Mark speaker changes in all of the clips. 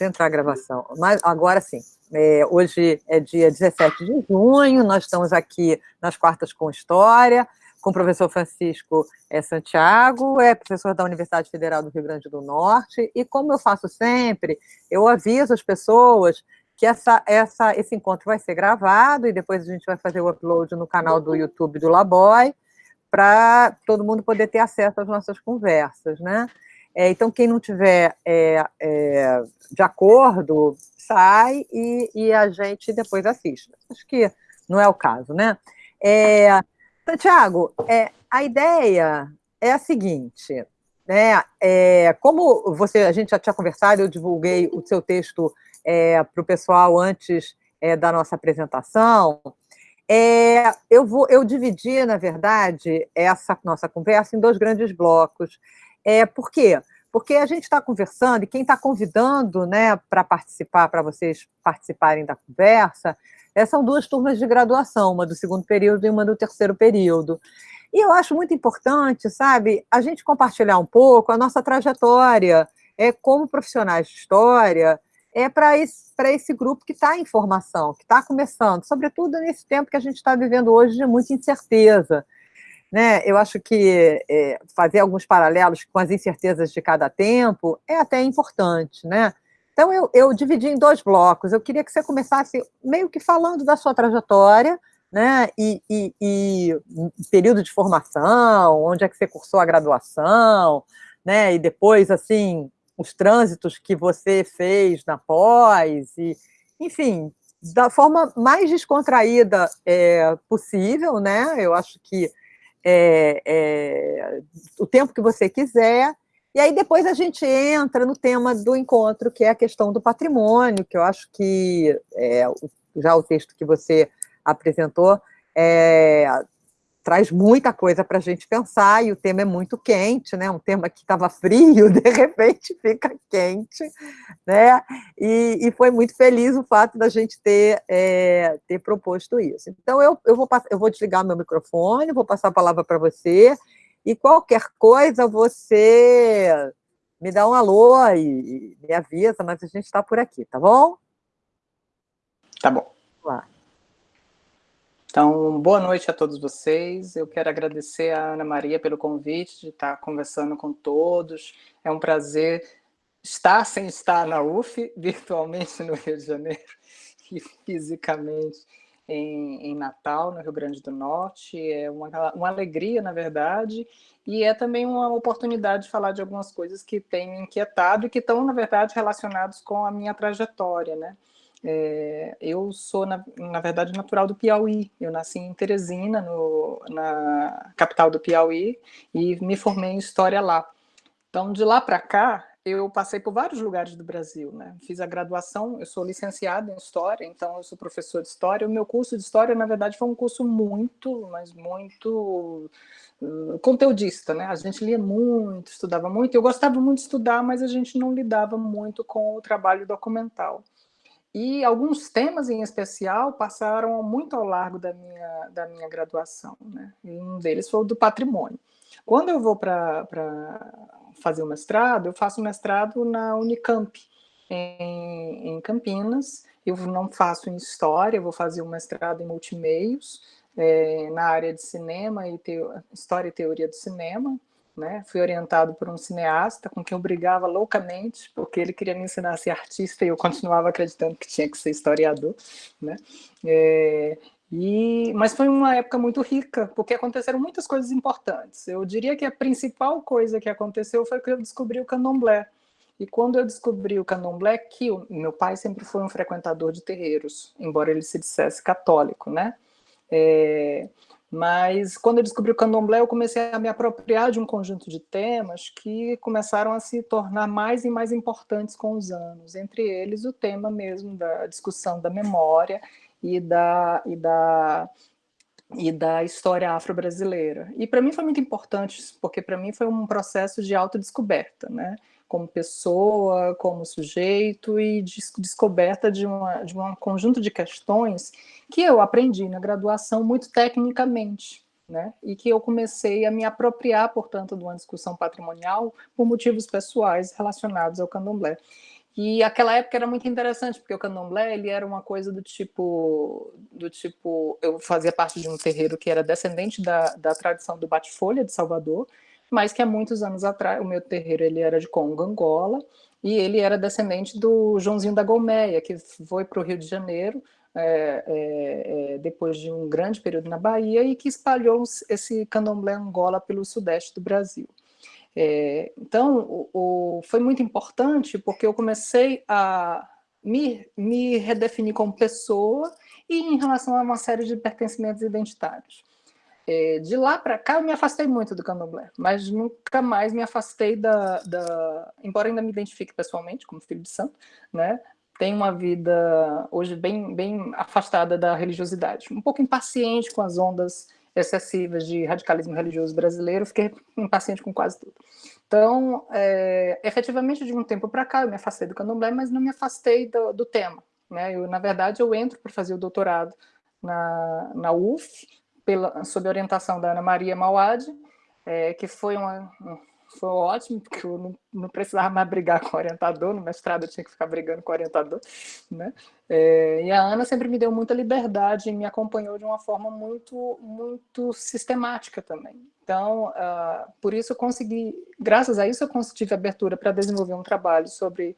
Speaker 1: Eu entrar a gravação. Mas agora sim. É, hoje é dia 17 de junho, nós estamos aqui nas quartas com História, com o professor Francisco é, Santiago, é professor da Universidade Federal do Rio Grande do Norte, e como eu faço sempre, eu aviso as pessoas que essa, essa, esse encontro vai ser gravado, e depois a gente vai fazer o upload no canal do YouTube do Laboy, para todo mundo poder ter acesso às nossas conversas, né? É, então, quem não tiver é, é, de acordo, sai e, e, a gente depois assiste. Acho que não é o caso, né? É, Santiago, é, a ideia é a seguinte, né? É, como você, a gente já tinha conversado, eu divulguei o seu texto para o pessoal antes da nossa apresentação, é, eu, vou, eu dividi, na verdade, essa nossa conversa em dois grandes blocos. É, por quê? Porque a gente está conversando, e quem está convidando né, para participar, para vocês participarem da conversa, é, são duas turmas de graduação, uma do segundo período e uma do terceiro período. E eu acho muito importante, sabe, a gente compartilhar um pouco a nossa trajetória é, como profissionais de história, é para esse, esse grupo que está em formação, que está começando, sobretudo nesse tempo que a gente está vivendo hoje de muita incerteza. Né? Eu acho que é, fazer alguns paralelos com as incertezas de cada tempo é até importante. Né? Então, eu, eu dividi em dois blocos. Eu queria que você começasse meio que falando da sua trajetória, né? E, e, e, período de formação, onde é que você cursou a graduação, né? E depois, assim, os trânsitos que você fez na pós, e, enfim, da forma mais descontraída é, possível, né? Eu acho que é, é, o tempo que você quiser, e aí depois a gente entra no tema do encontro, que é a questão do patrimônio, que eu acho que é, já o texto que você apresentou é, traz muita coisa para a gente pensar, e o tema é muito quente, né? Um tema que estava frio, de repente fica quente, né? E, e, foi muito feliz o fato da gente ter, é, ter proposto isso. Então, eu, eu, vou, eu vou desligar meu microfone, vou passar a palavra para você, e qualquer coisa você me dá um alô e, e me avisa, mas a gente está por aqui, tá bom?
Speaker 2: Tá bom. Vamos lá. Então, boa noite a todos vocês. Eu quero agradecer a Ana Maria pelo convite de estar conversando com todos. É um prazer estar sem estar na UF, virtualmente no Rio de Janeiro e fisicamente em, em Natal, no Rio Grande do Norte. É uma, uma alegria, na verdade, e é também uma oportunidade de falar de algumas coisas que têm me inquietado e que estão, na verdade, relacionados com a minha trajetória, né? É, eu sou, na, na, verdade, natural do Piauí. Eu nasci em Teresina, no, na capital do Piauí, e me formei em História lá. Então, de lá para cá, eu passei por vários lugares do Brasil. Né? Fiz a graduação, eu sou licenciada em História, então eu sou professor de História. O meu curso de História, na verdade, foi um curso muito, mas muito uh, conteudista. Né? A gente lia muito, estudava muito. Eu gostava muito de estudar, mas a gente não lidava muito com o trabalho documental. E alguns temas em especial passaram muito ao largo da minha, da minha graduação. Né? Um deles foi o do patrimônio. Quando eu vou para fazer o mestrado, eu faço mestrado na Unicamp, em, em, Campinas. Eu não faço em História, eu vou fazer o mestrado em Multimeios, é, na área de cinema e teo, História e Teoria do Cinema né? Fui orientado por um cineasta com quem eu brigava loucamente, porque ele queria me ensinar a ser artista e eu continuava acreditando que tinha que ser historiador, né? É, e, mas foi uma época muito rica, porque aconteceram muitas coisas importantes. Eu diria que a principal coisa que aconteceu foi que eu descobri o candomblé. E quando eu descobri o candomblé, que o meu pai sempre foi um frequentador de terreiros, embora ele se dissesse católico, né? É, mas quando eu descobri o candomblé, eu comecei a me apropriar de um conjunto de temas que começaram a se tornar mais e mais importantes com os anos, entre eles o tema mesmo da discussão da memória e da, e da, e da história afro-brasileira. E para mim foi muito importante, porque para mim foi um processo de autodescoberta, né? Como pessoa, como sujeito e descoberta de, uma, de um conjunto de questões que eu aprendi na graduação muito tecnicamente, né? e que eu comecei a me apropriar, portanto, de uma discussão patrimonial por motivos pessoais relacionados ao candomblé. E aquela época era muito interessante, porque o candomblé ele era uma coisa do tipo, do tipo, eu fazia parte de um terreiro que era descendente da, da tradição do bate-folha de Salvador, mas que há muitos anos atrás, o meu terreiro ele era de Congo, Angola, e ele era descendente do Joãozinho da Golmeia, que foi para o Rio de Janeiro é, é, é, depois de um grande período na Bahia e que espalhou esse candomblé Angola pelo sudeste do Brasil. É, então, o, o, foi muito importante porque eu comecei a me, me redefinir como pessoa e em relação a uma série de pertencimentos identitários. É, de lá para cá, eu me afastei muito do candomblé, mas nunca mais me afastei da, da... Embora ainda me identifique pessoalmente como filho de santo, né? Tenho uma vida hoje bem, bem afastada da religiosidade, um pouco impaciente com as ondas excessivas de radicalismo religioso brasileiro, fiquei impaciente com quase tudo. Então, é, efetivamente, de um tempo para cá, eu me afastei do candomblé, mas não me afastei do, do tema. Né? Eu, na verdade, eu entro para fazer o doutorado na, na UF, pela, sob orientação da Ana Maria Mauad, é, que foi uma, foi ótimo, porque eu não, não, precisava mais brigar com o orientador, no mestrado eu tinha que ficar brigando com o orientador, né? É, e a Ana sempre me deu muita liberdade e me acompanhou de uma forma muito, muito sistemática também. Então, uh, por isso eu consegui, graças a isso eu tive abertura para desenvolver um trabalho sobre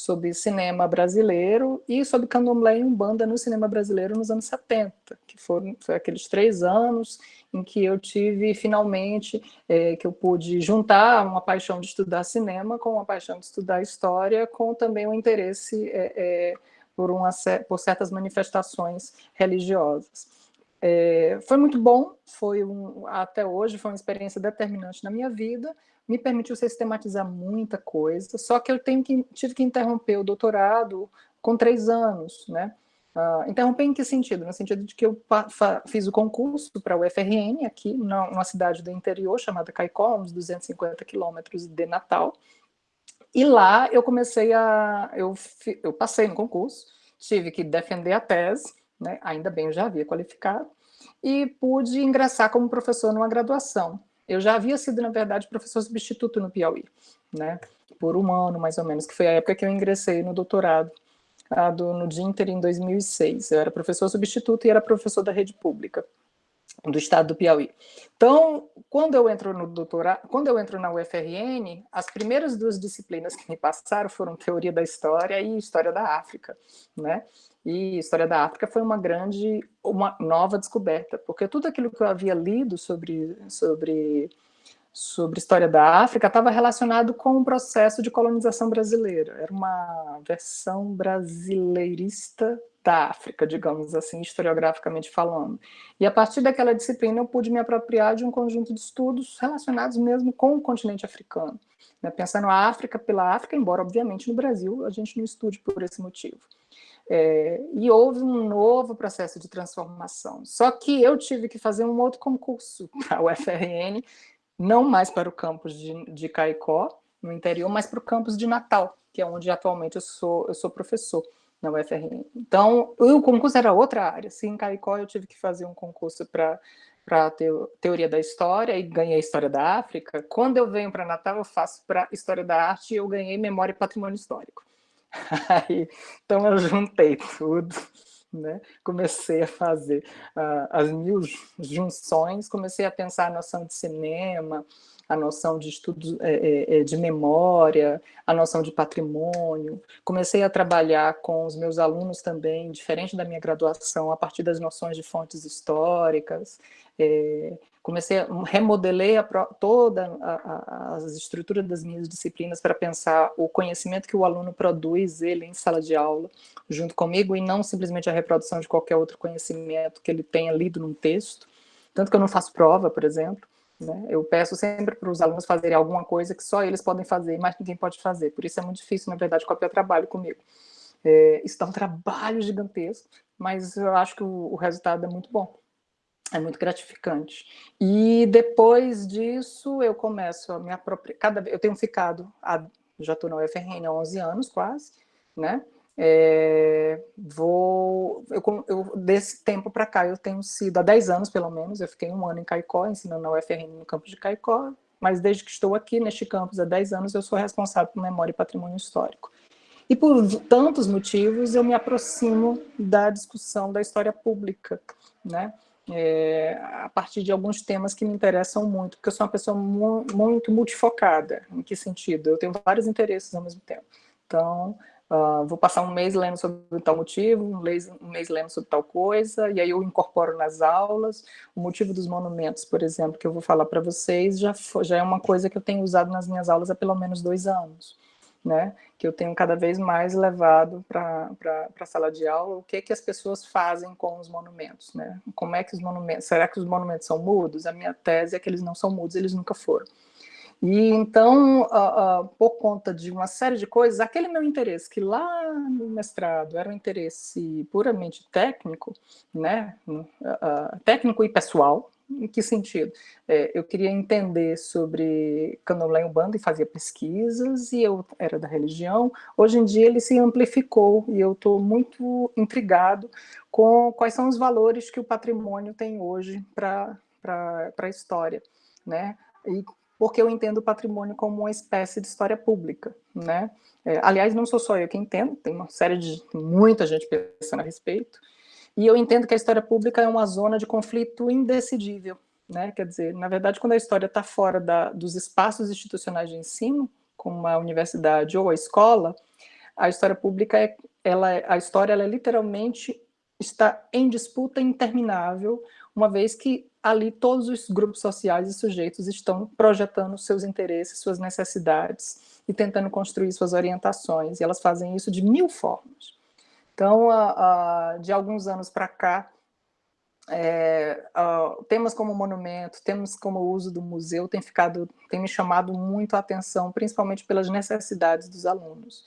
Speaker 2: sobre cinema brasileiro e sobre candomblé e umbanda no cinema brasileiro nos anos 70, que foram foi aqueles três anos em que eu tive, finalmente, é, que eu pude juntar uma paixão de estudar cinema com uma paixão de estudar história, com também o um interesse é, é, por, uma, por certas manifestações religiosas. É, foi muito bom, foi um, até hoje foi uma experiência determinante na minha vida, me permitiu sistematizar muita coisa, só que eu que, tive que interromper o doutorado com três anos, né? Uh, interromper em que sentido? No sentido de que eu fiz o concurso para o UFRN aqui, numa cidade do interior chamada Caicó, uns 250 quilômetros de Natal, e lá eu comecei a... Eu, eu passei no concurso, tive que defender a tese, né? ainda bem eu já havia qualificado, e pude ingressar como professor numa graduação. Eu já havia sido, na verdade, professor substituto no Piauí, né? Por um ano, mais ou menos, que foi a época que eu ingressei no doutorado do, no Dinter em 2006. Eu era professor substituto e era professor da rede pública do estado do Piauí. Então, quando eu entro no doutorado, quando eu entro na UFRN, as primeiras duas disciplinas que me passaram foram teoria da história e história da África, né? E história da África foi uma grande, uma nova descoberta, porque tudo aquilo que eu havia lido sobre sobre sobre história da África estava relacionado com o processo de colonização brasileira. Era uma versão brasileirista da África, digamos assim, historiograficamente falando. E a partir daquela disciplina eu pude me apropriar de um conjunto de estudos relacionados mesmo com o continente africano. Né? Pensando a África pela África, embora obviamente no Brasil a gente não estude por esse motivo. É, e houve um novo processo de transformação. Só que eu tive que fazer um outro concurso para o UFRN, não mais para o campus de, de Caicó, no interior, mas para o campus de Natal, que é onde atualmente eu sou, eu sou professor na UFRN. Então, o concurso era outra área. Se em Caicó eu tive que fazer um concurso para para teoria da história e ganhei história da África. Quando eu venho para Natal, eu faço para história da arte e eu ganhei memória e patrimônio histórico. Então eu juntei tudo, né? comecei a fazer uh, as mil junções, comecei a pensar a noção de cinema, a noção de estudo é, é, é, de memória, a noção de patrimônio. Comecei a trabalhar com os meus alunos também, diferente da minha graduação, a partir das noções de fontes históricas. É, comecei remodelei a, toda a, a, as estruturas das minhas disciplinas para pensar o conhecimento que o aluno produz, ele em sala de aula, junto comigo, e não simplesmente a reprodução de qualquer outro conhecimento que ele tenha lido num texto. Tanto que eu não faço prova, por exemplo, né? Eu peço sempre para os alunos fazerem alguma coisa que só eles podem fazer, mas ninguém pode fazer. Por isso é muito difícil, na verdade, copiar trabalho comigo. É, isso dá um trabalho gigantesco, mas eu acho que o, o resultado é muito bom. É muito gratificante. E depois disso, eu começo a me apropriar. Cada, eu tenho ficado, a, já estou na UFRN há 11 anos quase, né? É, vou, eu, eu, desse tempo para cá, eu tenho sido, há 10 anos pelo menos, eu fiquei um ano em Caicó, ensinando na UFRN no campus de Caicó, mas desde que estou aqui neste campus há 10 anos, eu sou responsável por memória e patrimônio histórico. E por tantos motivos eu me aproximo da discussão da história pública, né? É, a partir de alguns temas que me interessam muito, porque eu sou uma pessoa mu muito multifocada. Em que sentido? Eu tenho vários interesses ao mesmo tempo. Então, uh, vou passar um mês lendo sobre tal motivo, um mês, um mês lendo sobre tal coisa, e aí eu incorporo nas aulas. O motivo dos monumentos, por exemplo, que eu vou falar para vocês, já, já é uma coisa que eu tenho usado nas minhas aulas há pelo menos dois anos né, que eu tenho cada vez mais levado para a sala de aula, o que, que as pessoas fazem com os monumentos, né? Como é que os monumentos, será que os monumentos são mudos? A minha tese é que eles não são mudos, eles nunca foram. E então, uh, uh, por conta de uma série de coisas, aquele meu interesse, que lá no mestrado era um interesse puramente técnico, né, uh, técnico e pessoal, em que sentido? É, eu queria entender sobre candomblé umbanda e fazia pesquisas, e eu era da religião. Hoje em dia ele se amplificou, e eu estou muito intrigado com quais são os valores que o patrimônio tem hoje para a história, né? E porque eu entendo o patrimônio como uma espécie de história pública, né? É, aliás, não sou só eu que entendo, tem uma série de muita gente pensando a respeito, e eu entendo que a história pública é uma zona de conflito indecidível, né? Quer dizer, na verdade, quando a história está fora da, dos espaços institucionais de ensino, como a universidade ou a escola, a história pública, é, ela, a história, ela é literalmente está em disputa interminável, uma vez que ali todos os grupos sociais e sujeitos estão projetando seus interesses, suas necessidades e tentando construir suas orientações, e elas fazem isso de mil formas. Então, a, a, de alguns anos para cá, é, a, temas como monumento, temas como o uso do museu tem ficado, tem me chamado muito a atenção, principalmente pelas necessidades dos alunos.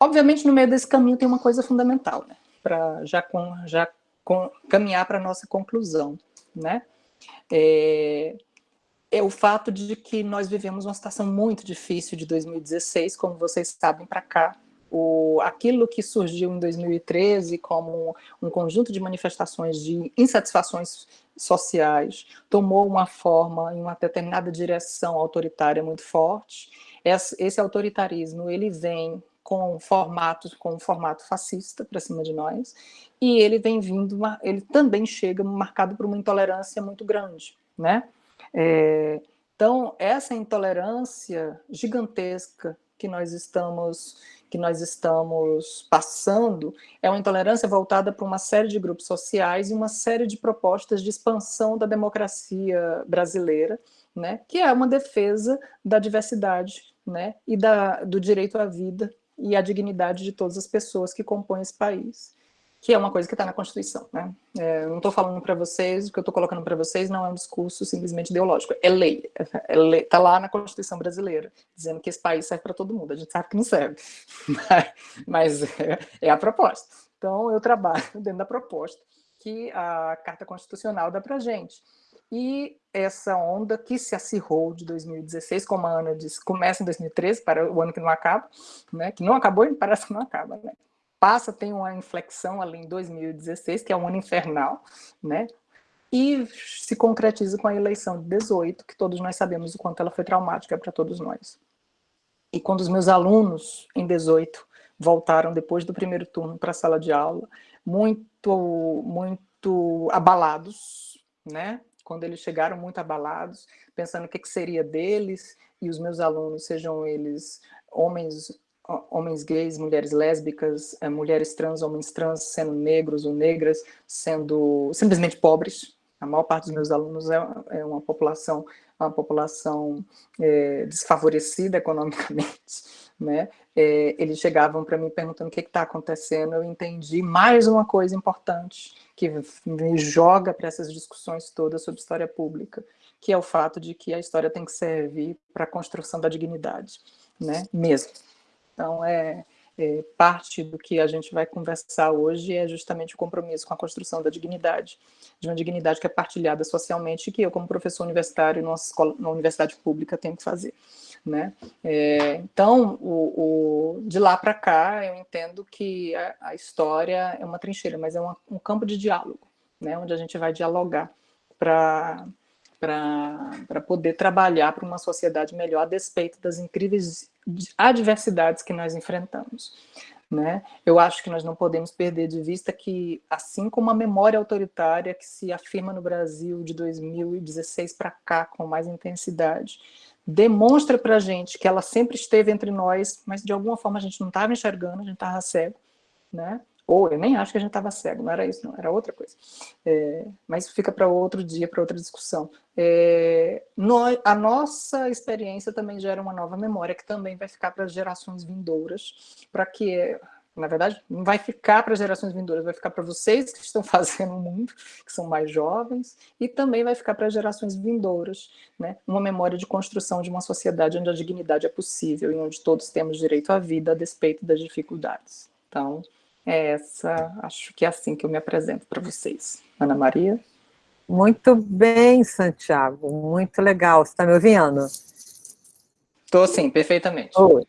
Speaker 2: Obviamente, no meio desse caminho tem uma coisa fundamental, né, para já, com, já com, caminhar para a nossa conclusão, né? É, é o fato de que nós vivemos uma situação muito difícil de 2016, como vocês sabem, para cá, o, aquilo que surgiu em 2013 como um conjunto de manifestações de insatisfações sociais tomou uma forma em uma determinada direção autoritária muito forte. Esse, esse autoritarismo ele vem com formato com formato fascista para cima de nós e ele vem vindo ele também chega marcado por uma intolerância muito grande, né? É, então essa intolerância gigantesca que nós estamos que nós estamos passando é uma intolerância voltada para uma série de grupos sociais e uma série de propostas de expansão da democracia brasileira, né, que é uma defesa da diversidade né, e da, do direito à vida e à dignidade de todas as pessoas que compõem esse país que é uma coisa que está na Constituição. Né? É, não estou falando para vocês, o que eu estou colocando para vocês não é um discurso simplesmente ideológico, é lei, está é tá lá na Constituição brasileira, dizendo que esse país serve para todo mundo, a gente sabe que não serve, mas, é, é, a proposta. Então, eu trabalho dentro da proposta que a Carta Constitucional dá para gente. E essa onda que se acirrou de 2016, como a Ana disse, começa em 2013, para o ano que não acaba, né, que não acabou e parece que não acaba, né? Passa, tem uma inflexão ali em 2016, que é um ano infernal, né? E se concretiza com a eleição de 18, que todos nós sabemos o quanto ela foi traumática para todos nós. E quando os meus alunos, em 18, voltaram depois do primeiro turno para a sala de aula, muito, muito abalados, né? Quando eles chegaram muito abalados, pensando o que, que seria deles, e os meus alunos, sejam eles homens homens gays, mulheres lésbicas, é, mulheres trans, homens trans, sendo negros ou negras, sendo simplesmente pobres. A maior parte dos meus alunos é, é uma população, uma população é, desfavorecida economicamente, né? É, eles chegavam para mim perguntando o que está acontecendo, eu entendi mais uma coisa importante que me joga para essas discussões todas sobre história pública, que é o fato de que a história tem que servir para a construção da dignidade, né? Mesmo. Então, é, é, parte do que a gente vai conversar hoje é justamente o compromisso com a construção da dignidade, de uma dignidade que é partilhada socialmente e que eu, como professor universitário numa, escola, numa universidade pública, tenho que fazer. Né? É, então, o, o, de lá para cá, eu entendo que a, a, história é uma trincheira, mas é uma, um campo de diálogo, né? onde a gente vai dialogar para para poder trabalhar para uma sociedade melhor a despeito das incríveis adversidades que nós enfrentamos. Né? Eu acho que nós não podemos perder de vista que, assim como a memória autoritária que se afirma no Brasil de 2016 para cá com mais intensidade, demonstra para a gente que ela sempre esteve entre nós, mas de alguma forma a gente não estava enxergando, a gente estava cego, né? Ou eu nem acho que a gente estava cego, não era isso, não, era outra coisa. É, mas fica para outro dia, para outra discussão. É, a nossa experiência também gera uma nova memória, que também vai ficar para as gerações vindouras, para que, na verdade, não vai ficar para as gerações vindouras, vai ficar para vocês que estão fazendo o mundo, que são mais jovens, e também vai ficar para as gerações vindouras, né? uma memória de construção de uma sociedade onde a dignidade é possível e onde todos temos direito à vida a despeito das dificuldades. Então, é essa, acho que é assim que eu me apresento para vocês. Ana Maria?
Speaker 1: Muito bem, Santiago, muito legal. Você está me ouvindo?
Speaker 2: Estou sim, perfeitamente.
Speaker 1: Oi.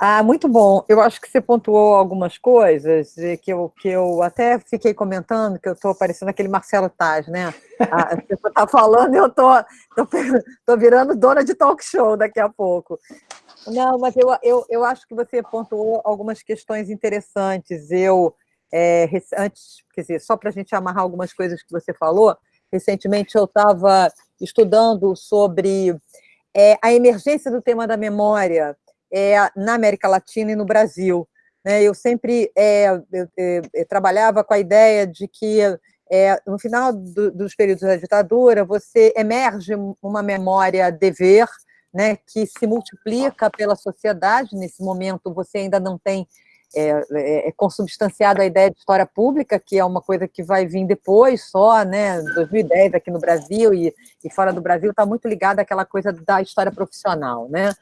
Speaker 1: Ah, muito bom. Eu acho que você pontuou algumas coisas que eu, que eu até fiquei comentando, que eu estou parecendo aquele Marcelo Taz, né? Ah, você está falando e eu estou tô, tô, tô virando dona de talk show daqui a pouco. Não, mas eu, eu, eu acho que você pontuou algumas questões interessantes. Eu, é, antes, quer dizer, só para a gente amarrar algumas coisas que você falou, recentemente eu estava estudando sobre é, a emergência do tema da memória é, na América Latina e no Brasil. Né? Eu sempre é, eu, eu trabalhava com a ideia de que é, no final do, dos períodos da ditadura, você emerge uma memória dever, né, que se multiplica pela sociedade. Nesse momento, você ainda não tem é, é, é, consubstanciado a ideia de história pública, que é uma coisa que vai vir depois só, né, 2010 aqui no Brasil e, e fora do Brasil, está muito ligada àquela coisa da história profissional, né.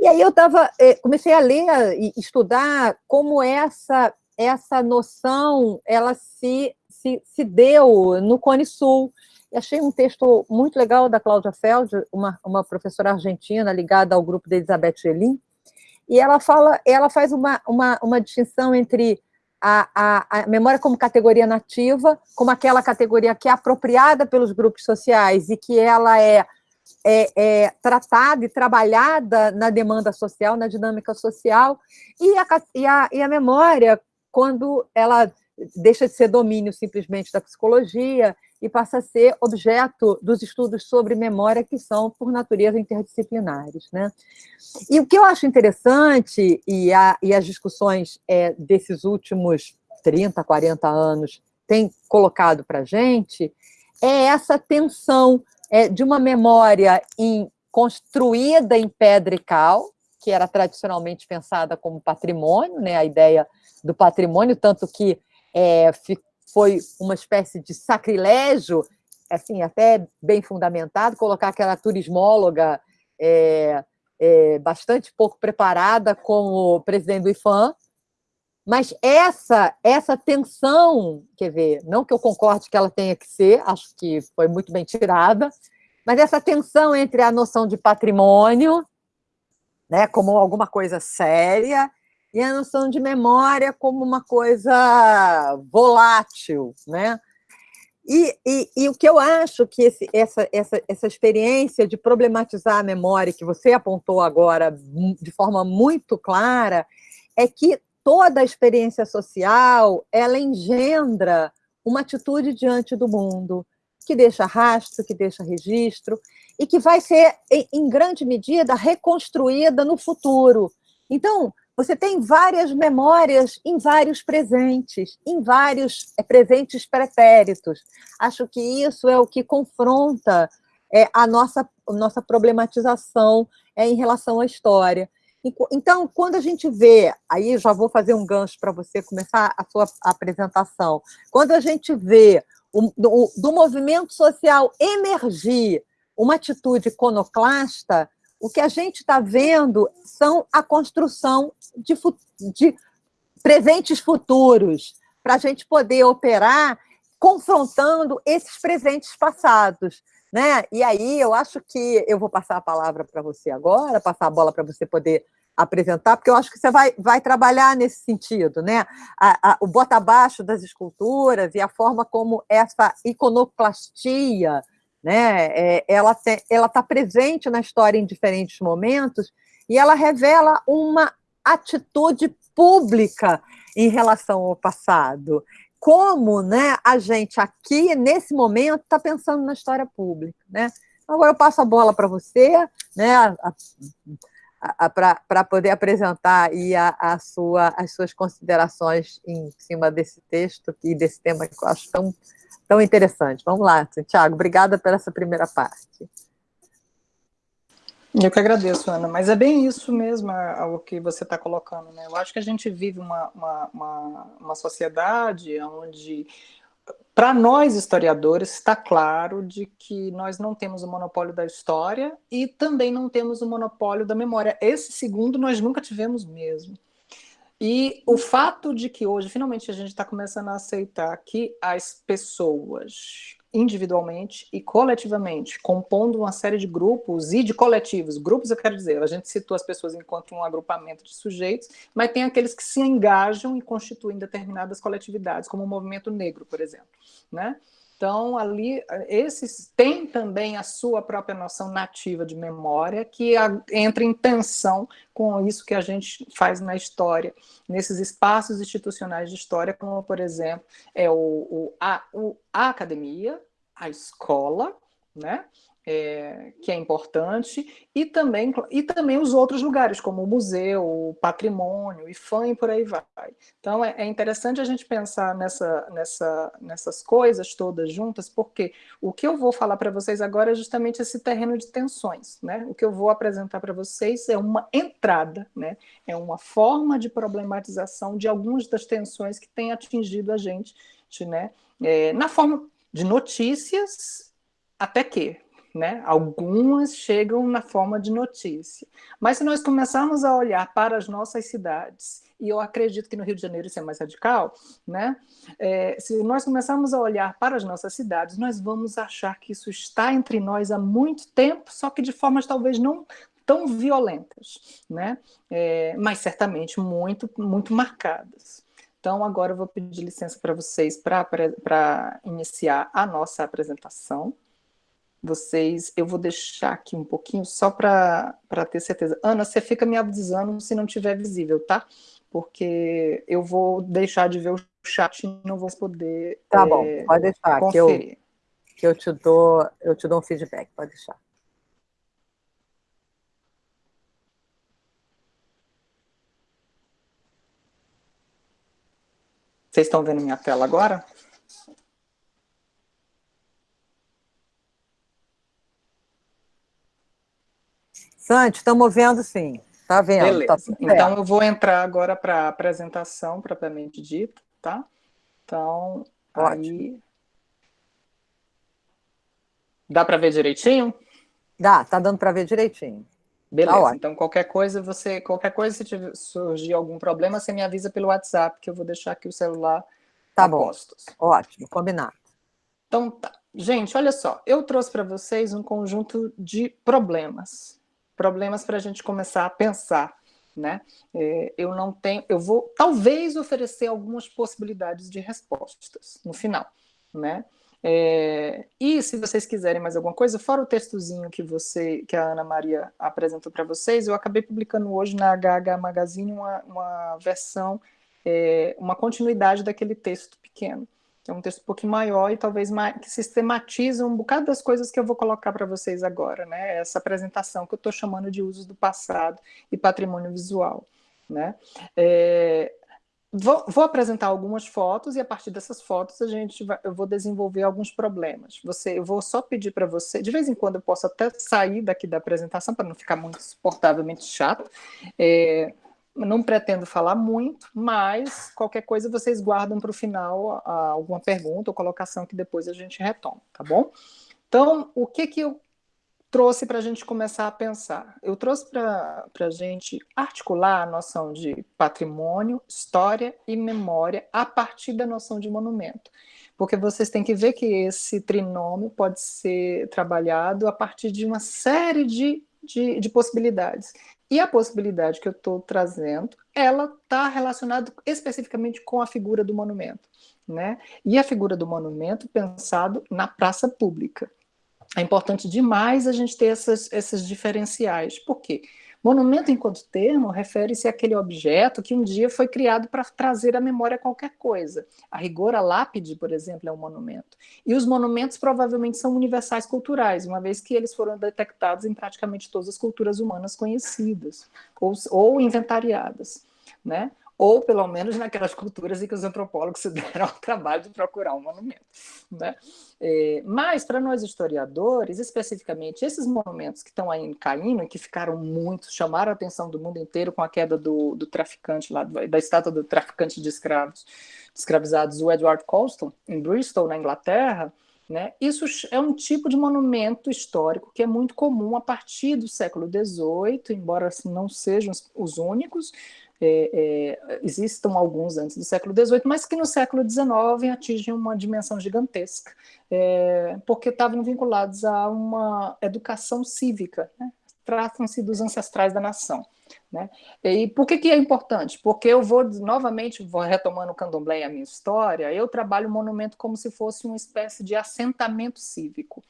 Speaker 1: E aí eu tava, é, comecei a ler e estudar como essa, essa noção ela se, se, se deu no Cone Sul, e achei um texto muito legal da Cláudia Feld, uma, uma professora argentina ligada ao grupo de Elizabeth Gelin, e ela fala, ela faz uma, uma, uma distinção entre a, a, a, memória como categoria nativa, como aquela categoria que é apropriada pelos grupos sociais e que ela é, é, é tratada e trabalhada na demanda social, na dinâmica social, e a, e a, e a memória, quando ela deixa de ser domínio simplesmente da psicologia e passa a ser objeto dos estudos sobre memória que são, por natureza, interdisciplinares. Né? E o que eu acho interessante, e, a, e as discussões é, desses últimos 30, 40 anos têm colocado para a gente, é essa tensão é, de uma memória em, construída em pedra e cal, que era tradicionalmente pensada como patrimônio, né, a ideia do patrimônio, tanto que é, foi uma espécie de sacrilégio, assim, até bem fundamentado, colocar aquela turismóloga é, é, bastante pouco preparada como presidente do IFAM, mas essa, essa tensão, quer ver, não que eu concorde que ela tenha que ser, acho que foi muito bem tirada, mas essa tensão entre a noção de patrimônio, né, como alguma coisa séria, e a noção de memória como uma coisa volátil, né? E, e, e o que eu acho que esse, essa, essa, essa experiência de problematizar a memória, que você apontou agora de forma muito clara, é que toda a experiência social, ela engendra uma atitude diante do mundo, que deixa rastro, que deixa registro, e que vai ser, em grande medida, reconstruída no futuro. Então, você tem várias memórias em vários presentes, em vários é, presentes pretéritos. Acho que isso é o que confronta é, a nossa, nossa problematização é, em relação à história. Então, quando a gente vê, aí já vou fazer um gancho para você começar a sua apresentação, quando a gente vê o, do, do movimento social emergir uma atitude iconoclasta, o que a gente está vendo são a construção de, de presentes futuros, para a gente poder operar confrontando esses presentes passados. Né? E aí eu acho que eu vou passar a palavra para você agora, passar a bola para você poder apresentar, porque eu acho que você vai, vai trabalhar nesse sentido, né? A, a, o bota abaixo das esculturas e a forma como essa iconoclastia né? É, ela está presente na história em diferentes momentos e ela revela uma atitude pública em relação ao passado. Como né, a gente aqui, nesse momento, está pensando na história pública. Né? Agora eu passo a bola para você, né, para poder apresentar aí a, a sua, as suas considerações em cima desse texto e desse tema que eu acho tão, tão interessante. Vamos lá, Santiago, obrigada por essa primeira parte.
Speaker 2: Eu que agradeço, Ana, mas é bem isso mesmo o que você está colocando. Né? Eu acho que a gente vive uma, uma, uma, uma sociedade onde para nós, historiadores, está claro de que nós não temos o monopólio da história e também não temos o monopólio da memória. Esse segundo nós nunca tivemos mesmo. E o fato de que hoje, finalmente, a gente está começando a aceitar que as pessoas individualmente e coletivamente, compondo uma série de grupos e de coletivos. Grupos, eu quero dizer, a gente citou as pessoas enquanto um agrupamento de sujeitos, mas tem aqueles que se engajam e constituem determinadas coletividades, como o movimento negro, por exemplo. Né? Então, ali, esses têm também a sua própria noção nativa de memória, que entra em tensão com isso que a gente faz na história, nesses espaços institucionais de história, como, por exemplo, é o, o, a, o, a academia, a escola, né? É, que é importante, e também, e também os outros lugares, como o museu, o patrimônio, IFAM e por aí vai. Então, é, é interessante a gente pensar nessa, nessa, nessas coisas todas juntas, porque o que eu vou falar para vocês agora é justamente esse terreno de tensões. Né? O que eu vou apresentar para vocês é uma entrada, né? é uma forma de problematização de algumas das tensões que têm atingido a gente, né? É, na forma de notícias, até que, né? Algumas chegam na forma de notícia. Mas se nós começarmos a olhar para as nossas cidades, e eu acredito que no Rio de Janeiro isso é mais radical, né? É, se nós começarmos a olhar para as nossas cidades, nós vamos achar que isso está entre nós há muito tempo, só que de formas talvez não tão violentas, né? É, mas certamente muito, muito marcadas. Então, agora eu vou pedir licença para vocês para iniciar a nossa apresentação vocês, eu vou deixar aqui um pouquinho só para ter certeza. Ana, você fica me avisando se não tiver visível, tá? Porque eu vou deixar de ver o chat e não vou poder
Speaker 1: Tá é, bom, pode deixar, que eu, que eu, te dou, eu te dou um feedback, pode deixar.
Speaker 2: Vocês estão vendo minha tela agora?
Speaker 1: Santi, estamos vendo sim. Está vendo.
Speaker 2: Tá. Tá então, eu vou entrar agora para a apresentação propriamente dita, tá? Então, Ótimo. aí... Dá para ver direitinho?
Speaker 1: Dá, tá dando para ver direitinho.
Speaker 2: Beleza, tá então qualquer coisa, você, qualquer coisa, se tiver, surgir algum problema, você me avisa pelo WhatsApp, que eu vou deixar aqui o celular
Speaker 1: tá bom. Postos. Ótimo, combinado.
Speaker 2: Então tá. Gente, olha só, eu trouxe para vocês um conjunto de problemas problemas para a gente começar a pensar. Né? É, eu não tenho, eu vou talvez oferecer algumas possibilidades de respostas no final. Né? É, e se vocês quiserem mais alguma coisa, fora o textozinho que você, que a Ana Maria apresentou para vocês, eu acabei publicando hoje na HH Magazine uma, uma versão, é, uma continuidade daquele texto pequeno é um texto um pouquinho maior e talvez mais, que sistematiza um bocado das coisas que eu vou colocar para vocês agora, né? Essa apresentação que eu estou chamando de usos do passado e patrimônio visual, né? É, vou, vou, apresentar algumas fotos e a partir dessas fotos a gente vai, eu vou desenvolver alguns problemas. Você, eu vou só pedir para você, de vez em quando eu posso até sair daqui da apresentação para não ficar muito suportavelmente chato. É, não pretendo falar muito, mas qualquer coisa vocês guardam para o final alguma pergunta ou colocação que depois a gente retoma, tá bom? Então, o que, que eu trouxe para a gente começar a pensar? Eu trouxe para a gente articular a noção de patrimônio, história e memória a partir da noção de monumento. Porque vocês têm que ver que esse trinômio pode ser trabalhado a partir de uma série de de, de, possibilidades. E a possibilidade que eu estou trazendo, ela está relacionada especificamente com a figura do monumento. Né? E a figura do monumento pensado na praça pública. É importante demais a gente ter essas, esses diferenciais. Por quê? Monumento, enquanto termo, refere-se àquele objeto que um dia foi criado para trazer à memória qualquer coisa. A rigor, a lápide, por exemplo, é um monumento. E os monumentos provavelmente são universais culturais, uma vez que eles foram detectados em praticamente todas as culturas humanas conhecidas ou, ou inventariadas. Né? Ou pelo menos naquelas culturas em que os antropólogos se deram ao trabalho de procurar um monumento. Né? É, mas, para nós historiadores, especificamente, esses monumentos que estão aí caindo e que ficaram muito, chamaram a atenção do mundo inteiro com a queda do, do traficante, lá, da estátua do traficante de escravos, de escravizados, o Edward Colston, em Bristol, na Inglaterra, né? Isso é um tipo de monumento histórico que é muito comum a partir do século XVIII, embora assim, não sejam os únicos, é, é, existam alguns antes do século XVIII, mas que no século XIX atingem uma dimensão gigantesca, é, porque estavam vinculados a uma educação cívica, né? tratam-se dos ancestrais da nação. Né? E por que, que é importante? Porque eu vou, novamente, vou retomando o candomblé e a minha história, eu trabalho o monumento como se fosse uma espécie de assentamento cívico.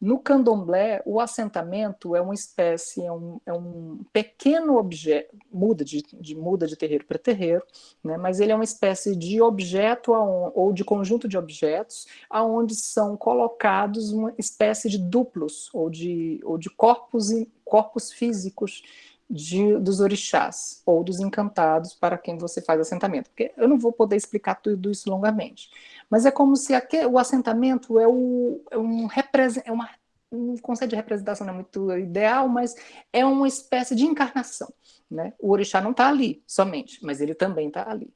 Speaker 2: No candomblé, o assentamento é uma espécie, é um, é um pequeno objeto, muda de, de, muda de terreiro para terreiro, né, mas ele é uma espécie de objeto ou de conjunto de objetos aonde são colocados uma espécie de duplos ou de, ou de corpos, corpos físicos de, dos orixás ou dos encantados para quem você faz assentamento. Porque eu não vou poder explicar tudo isso longamente. Mas é como se aquele, o assentamento é, o, é, um, é uma, um conceito de representação não é muito ideal, mas é uma espécie de encarnação. Né? O orixá não está ali somente, mas ele também está ali.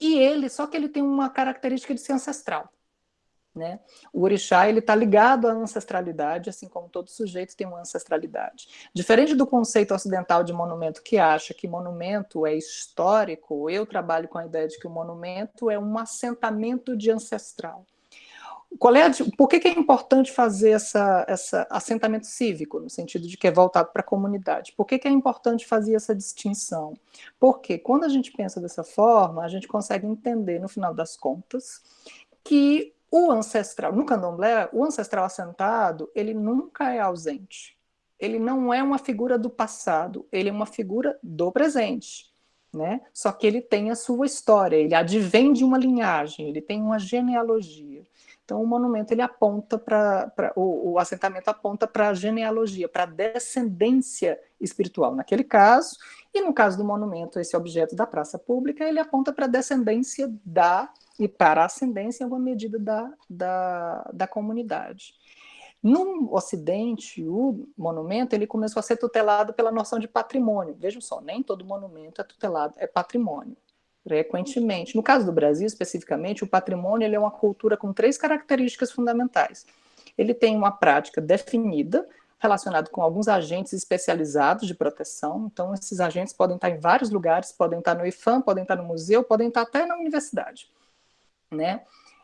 Speaker 2: E ele, só que ele tem uma característica de ser ancestral. Né? O orixá ele está ligado à ancestralidade, assim como todo sujeito tem uma ancestralidade. Diferente do conceito ocidental de monumento que acha que monumento é histórico, eu trabalho com a ideia de que o monumento é um assentamento de ancestral. Qual é a, por que, que, é importante fazer essa, essa assentamento cívico, no sentido de que é voltado para a comunidade? Por que, que é importante fazer essa distinção? Porque quando a gente pensa dessa forma, a gente consegue entender, no final das contas, que o ancestral, no candomblé, o ancestral assentado, ele nunca é ausente. Ele não é uma figura do passado, ele é uma figura do presente. Né? Só que ele tem a sua história, ele advém de uma linhagem, ele tem uma genealogia. Então o monumento ele aponta para o, o assentamento aponta para a genealogia, para a descendência espiritual naquele caso, e no caso do monumento, esse objeto da praça pública, ele aponta para a descendência da e para a ascendência em alguma medida da, da, da comunidade. No Ocidente, o monumento ele começou a ser tutelado pela noção de patrimônio. Vejam só, nem todo monumento é tutelado, é patrimônio, frequentemente. No caso do Brasil, especificamente, o patrimônio ele é uma cultura com três características fundamentais. Ele tem uma prática definida, relacionada com alguns agentes especializados de proteção. Então, esses agentes podem estar em vários lugares, podem estar no IFAM, podem estar no museu, podem estar até na universidade né?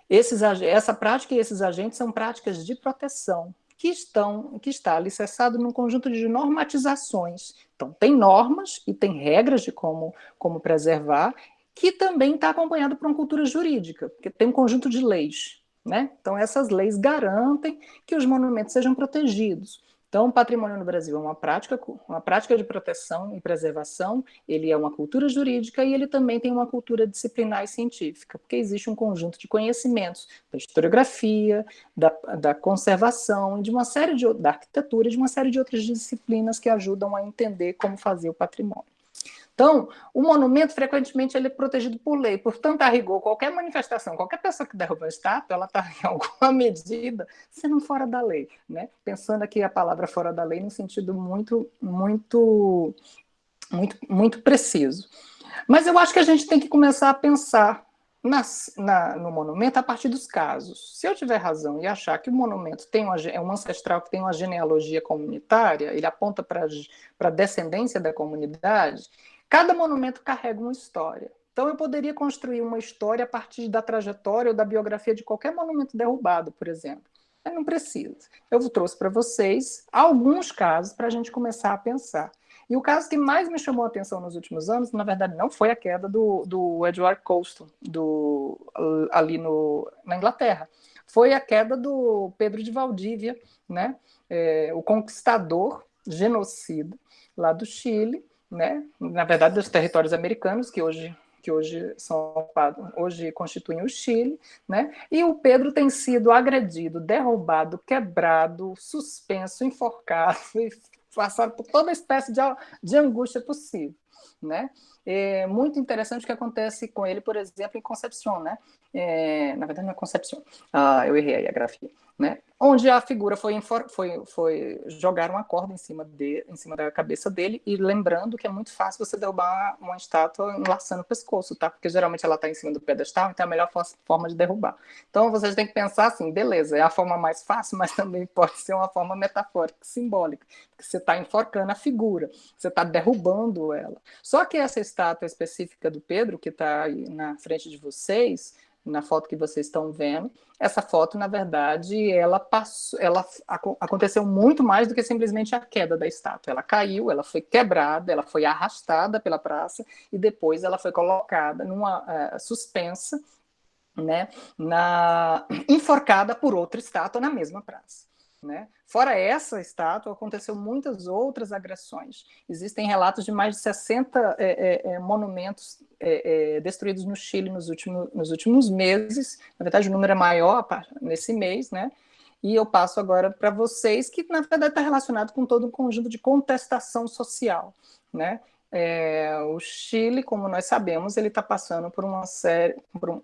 Speaker 2: Esses, essa prática e esses agentes são práticas de proteção que estão que está alicerçado num conjunto de normatizações. Então tem normas e tem regras de como como preservar, que também está acompanhado por uma cultura jurídica, porque tem um conjunto de leis, né? Então essas leis garantem que os monumentos sejam protegidos. Então, o patrimônio no Brasil é uma prática, uma prática de proteção e preservação, ele é uma cultura jurídica e ele também tem uma cultura disciplinar e científica, porque existe um conjunto de conhecimentos da historiografia, da, da conservação, de uma série de, da arquitetura e de uma série de outras disciplinas que ajudam a entender como fazer o patrimônio. Então, o monumento, frequentemente, ele é protegido por lei. Portanto, a rigor, qualquer manifestação, qualquer pessoa que derruba a estátua, ela está, em alguma medida, sendo fora da lei. Né? Pensando aqui a palavra fora da lei no sentido muito, muito, muito, muito preciso. Mas eu acho que a gente tem que começar a pensar nas, na, no monumento a partir dos casos. Se eu tiver razão e achar que o monumento tem uma, é um ancestral que tem uma genealogia comunitária, ele aponta para a descendência da comunidade, Cada monumento carrega uma história. Então, eu poderia construir uma história a partir da trajetória ou da biografia de qualquer monumento derrubado, por exemplo. Mas não precisa. Eu trouxe para vocês alguns casos para a gente começar a pensar. E o caso que mais me chamou a atenção nos últimos anos, na verdade, não foi a queda do, do Edward Colston, do, ali no, na Inglaterra. Foi a queda do Pedro de Valdívia, né? É, o conquistador genocida, lá do Chile, né? na verdade, dos territórios americanos, que hoje que hoje são hoje constituem o Chile, né? E o Pedro tem sido agredido, derrubado, quebrado, suspenso, enforcado e passado por toda espécie de, de angústia possível, né? É muito interessante o que acontece com ele, por exemplo, em Concepción, né? É, na verdade, não é Concepción, ah, eu errei aí a grafia né? Onde a figura foi, foi, foi jogar uma corda em cima, de, em cima da cabeça dele, e lembrando que é muito fácil você derrubar uma, uma estátua enlaçando o pescoço, tá? Porque geralmente ela está em cima do pedestal, então é a melhor forma de derrubar. Então vocês têm que pensar assim, beleza, é a forma mais fácil, mas também pode ser uma forma metafórica, simbólica, porque você está enforcando a figura, você está derrubando ela. Só que essa estátua específica do Pedro, que está na frente de vocês, na foto que vocês estão vendo. Essa foto, na verdade, ela passou, ela aconteceu muito mais do que simplesmente a queda da estátua. Ela caiu, ela foi quebrada, ela foi arrastada pela praça e depois ela foi colocada numa uh, suspensa, né, na enforcada por outra estátua na mesma praça. Né? Fora essa estátua, aconteceu muitas outras agressões. Existem relatos de mais de 60 é, é, é, monumentos é, é, destruídos no Chile nos últimos, nos últimos meses. Na verdade, o número é maior nesse mês, né? E eu passo agora para vocês, que na verdade está relacionado com todo um conjunto de contestação social, né? É, o Chile, como nós sabemos, ele está passando por uma série, por um,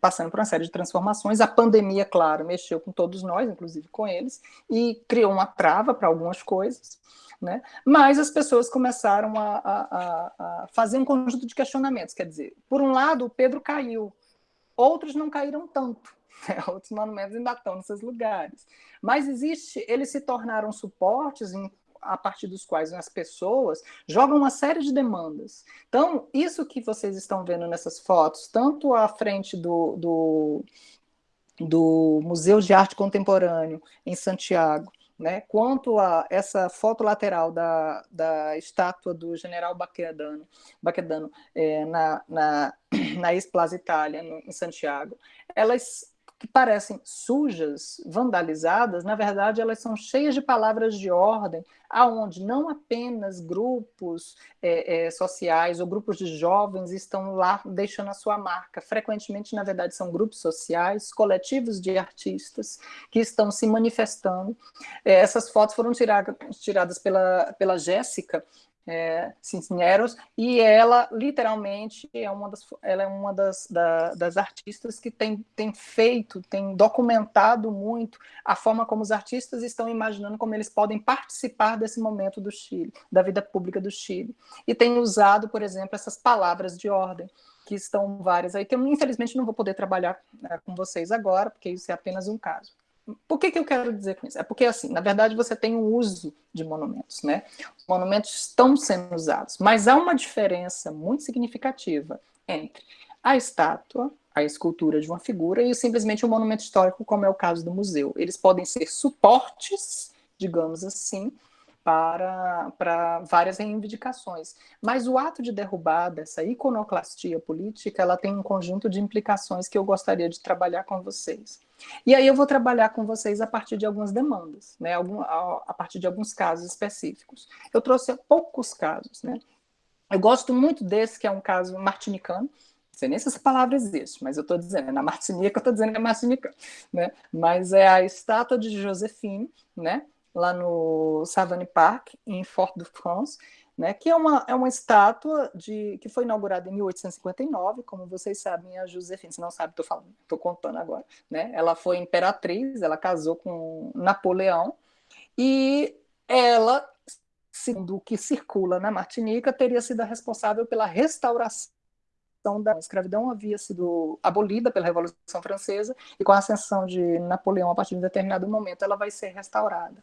Speaker 2: passando por uma série de transformações. A pandemia, claro, mexeu com todos nós, inclusive com eles, e criou uma trava para algumas coisas. Né? Mas as pessoas começaram a, a, a, fazer um conjunto de questionamentos. Quer dizer, por um lado, o Pedro caiu, outros não caíram tanto. Né? Outros monumentos ainda estão nesses lugares. Mas existe, eles se tornaram suportes em a partir dos quais as pessoas jogam uma série de demandas. Então, isso que vocês estão vendo nessas fotos, tanto à frente do, do, do Museu de Arte Contemporâneo em Santiago, né, quanto a essa foto lateral da, da estátua do general Baquedano, Baquedano é, na, na, na Ex-Plaza Itália, no, em Santiago, elas que parecem sujas, vandalizadas, na verdade elas são cheias de palavras de ordem, aonde não apenas grupos é, é, sociais ou grupos de jovens estão lá deixando a sua marca. Frequentemente, na verdade, são grupos sociais, coletivos de artistas que estão se manifestando. É, essas fotos foram tiradas, tiradas pela, pela Jéssica, é, e ela literalmente é uma das, ela é uma das, da, das artistas que tem, tem feito, tem documentado muito a forma como os artistas estão imaginando como eles podem participar desse momento do Chile, da vida pública do Chile, e tem usado, por exemplo, essas palavras de ordem, que estão várias aí, que eu infelizmente não vou poder trabalhar né, com vocês agora, porque isso é apenas um caso. Por que, que eu quero dizer com isso? É porque, assim, na verdade, você tem um uso de monumentos, né? Os monumentos estão sendo usados, mas há uma diferença muito significativa entre a estátua, a escultura de uma figura e simplesmente um monumento histórico, como é o caso do museu. Eles podem ser suportes, digamos assim, para, para várias reivindicações. Mas o ato de derrubar dessa iconoclastia política, ela tem um conjunto de implicações que eu gostaria de trabalhar com vocês. E aí eu vou trabalhar com vocês a partir de algumas demandas, né? Algum, a, a partir de alguns casos específicos. Eu trouxe poucos casos, né? Eu gosto muito desse, que é um caso martinicano, não sei nem se essa palavra existe, mas eu estou dizendo, é na Martinica, eu estou dizendo que é martinicano, né? Mas é a estátua de Josephine, né? lá no Savane Park, em Fort-de-France, né, que é uma, é uma estátua de, que foi inaugurada em 1859, como vocês sabem, a Josephine, se não sabe, estou contando agora, né, ela foi imperatriz, ela casou com Napoleão, e ela, segundo o que circula na Martinica, teria sido a responsável pela restauração da escravidão havia sido abolida pela Revolução Francesa e com a ascensão de Napoleão a partir de um determinado momento ela vai ser restaurada.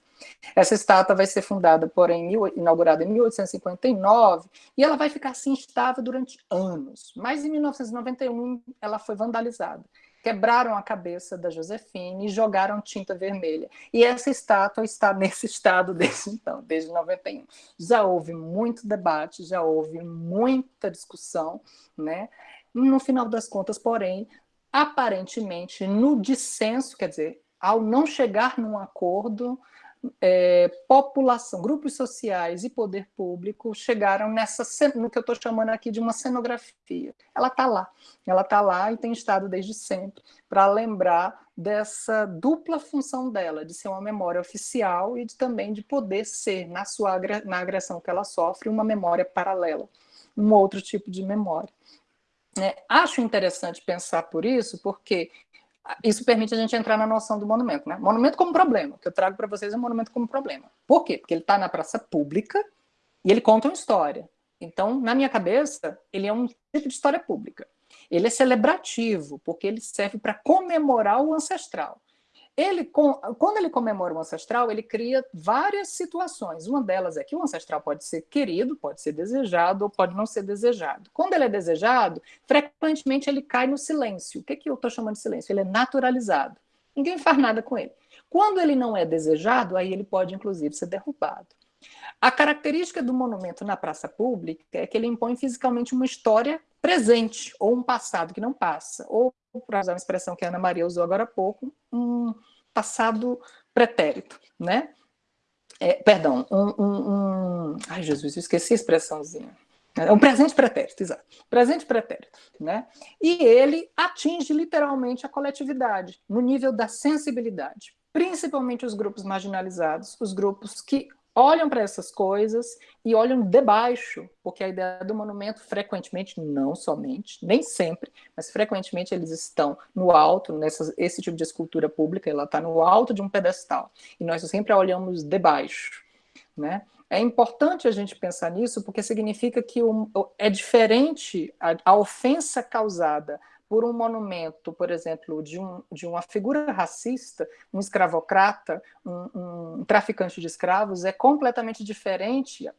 Speaker 2: Essa estátua vai ser fundada, porém, inaugurada em 1859 e ela vai ficar assim estável durante anos. Mas em 1991 ela foi vandalizada quebraram a cabeça da Josefine e jogaram tinta vermelha. E essa estátua está nesse estado desde então, desde 91. Já houve muito debate, já houve muita discussão, né? No final das contas, porém, aparentemente, no dissenso, quer dizer, ao não chegar num acordo, é, população, grupos sociais e poder público chegaram nessa no que eu estou chamando aqui de uma cenografia. Ela está lá, ela está lá e tem estado desde sempre para lembrar dessa dupla função dela, de ser uma memória oficial e de, também de poder ser, na sua na agressão que ela sofre, uma memória paralela, um outro tipo de memória. É, acho interessante pensar por isso, porque isso permite a gente entrar na noção do monumento. Né? Monumento como problema, que eu trago para vocês é um monumento como problema. Por quê? Porque ele está na praça pública e ele conta uma história. Então, na minha cabeça, ele é um tipo de história pública. Ele é celebrativo, porque ele serve para comemorar o ancestral. Ele, quando ele comemora o ancestral, ele cria várias situações. Uma delas é que o ancestral pode ser querido, pode ser desejado ou pode não ser desejado. Quando ele é desejado, frequentemente ele cai no silêncio. O que, que eu estou chamando de silêncio? Ele é naturalizado. Ninguém faz nada com ele. Quando ele não é desejado, aí ele pode, inclusive, ser derrubado. A característica do monumento na praça pública é que ele impõe fisicamente uma história presente, ou um passado que não passa, ou, para usar uma expressão que a Ana Maria usou agora há pouco, um passado pretérito, né? É, perdão, um, um, um, Ai, Jesus, eu esqueci a expressãozinha. É um presente pretérito, exato. Presente pretérito, né? E ele atinge literalmente a coletividade, no nível da sensibilidade, principalmente os grupos marginalizados, os grupos que olham para essas coisas e olham debaixo, porque a ideia do monumento frequentemente, não somente, nem sempre, mas frequentemente eles estão no alto, nessa, esse tipo de escultura pública, ela está no alto de um pedestal, e nós sempre olhamos debaixo, né? É importante a gente pensar nisso, porque significa que o, é diferente a, a ofensa causada por um monumento, por exemplo, de, um, de uma figura racista, um escravocrata, um, um traficante de escravos, é completamente diferente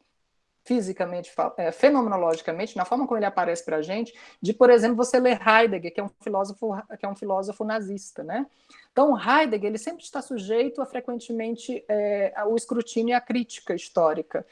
Speaker 2: fisicamente, é, fenomenologicamente, na forma como ele aparece para a gente, de, por exemplo, você ler Heidegger, que é um filósofo, que é um filósofo nazista, né? Então, Heidegger ele sempre está sujeito a frequentemente é, ao escrutínio e à crítica histórica,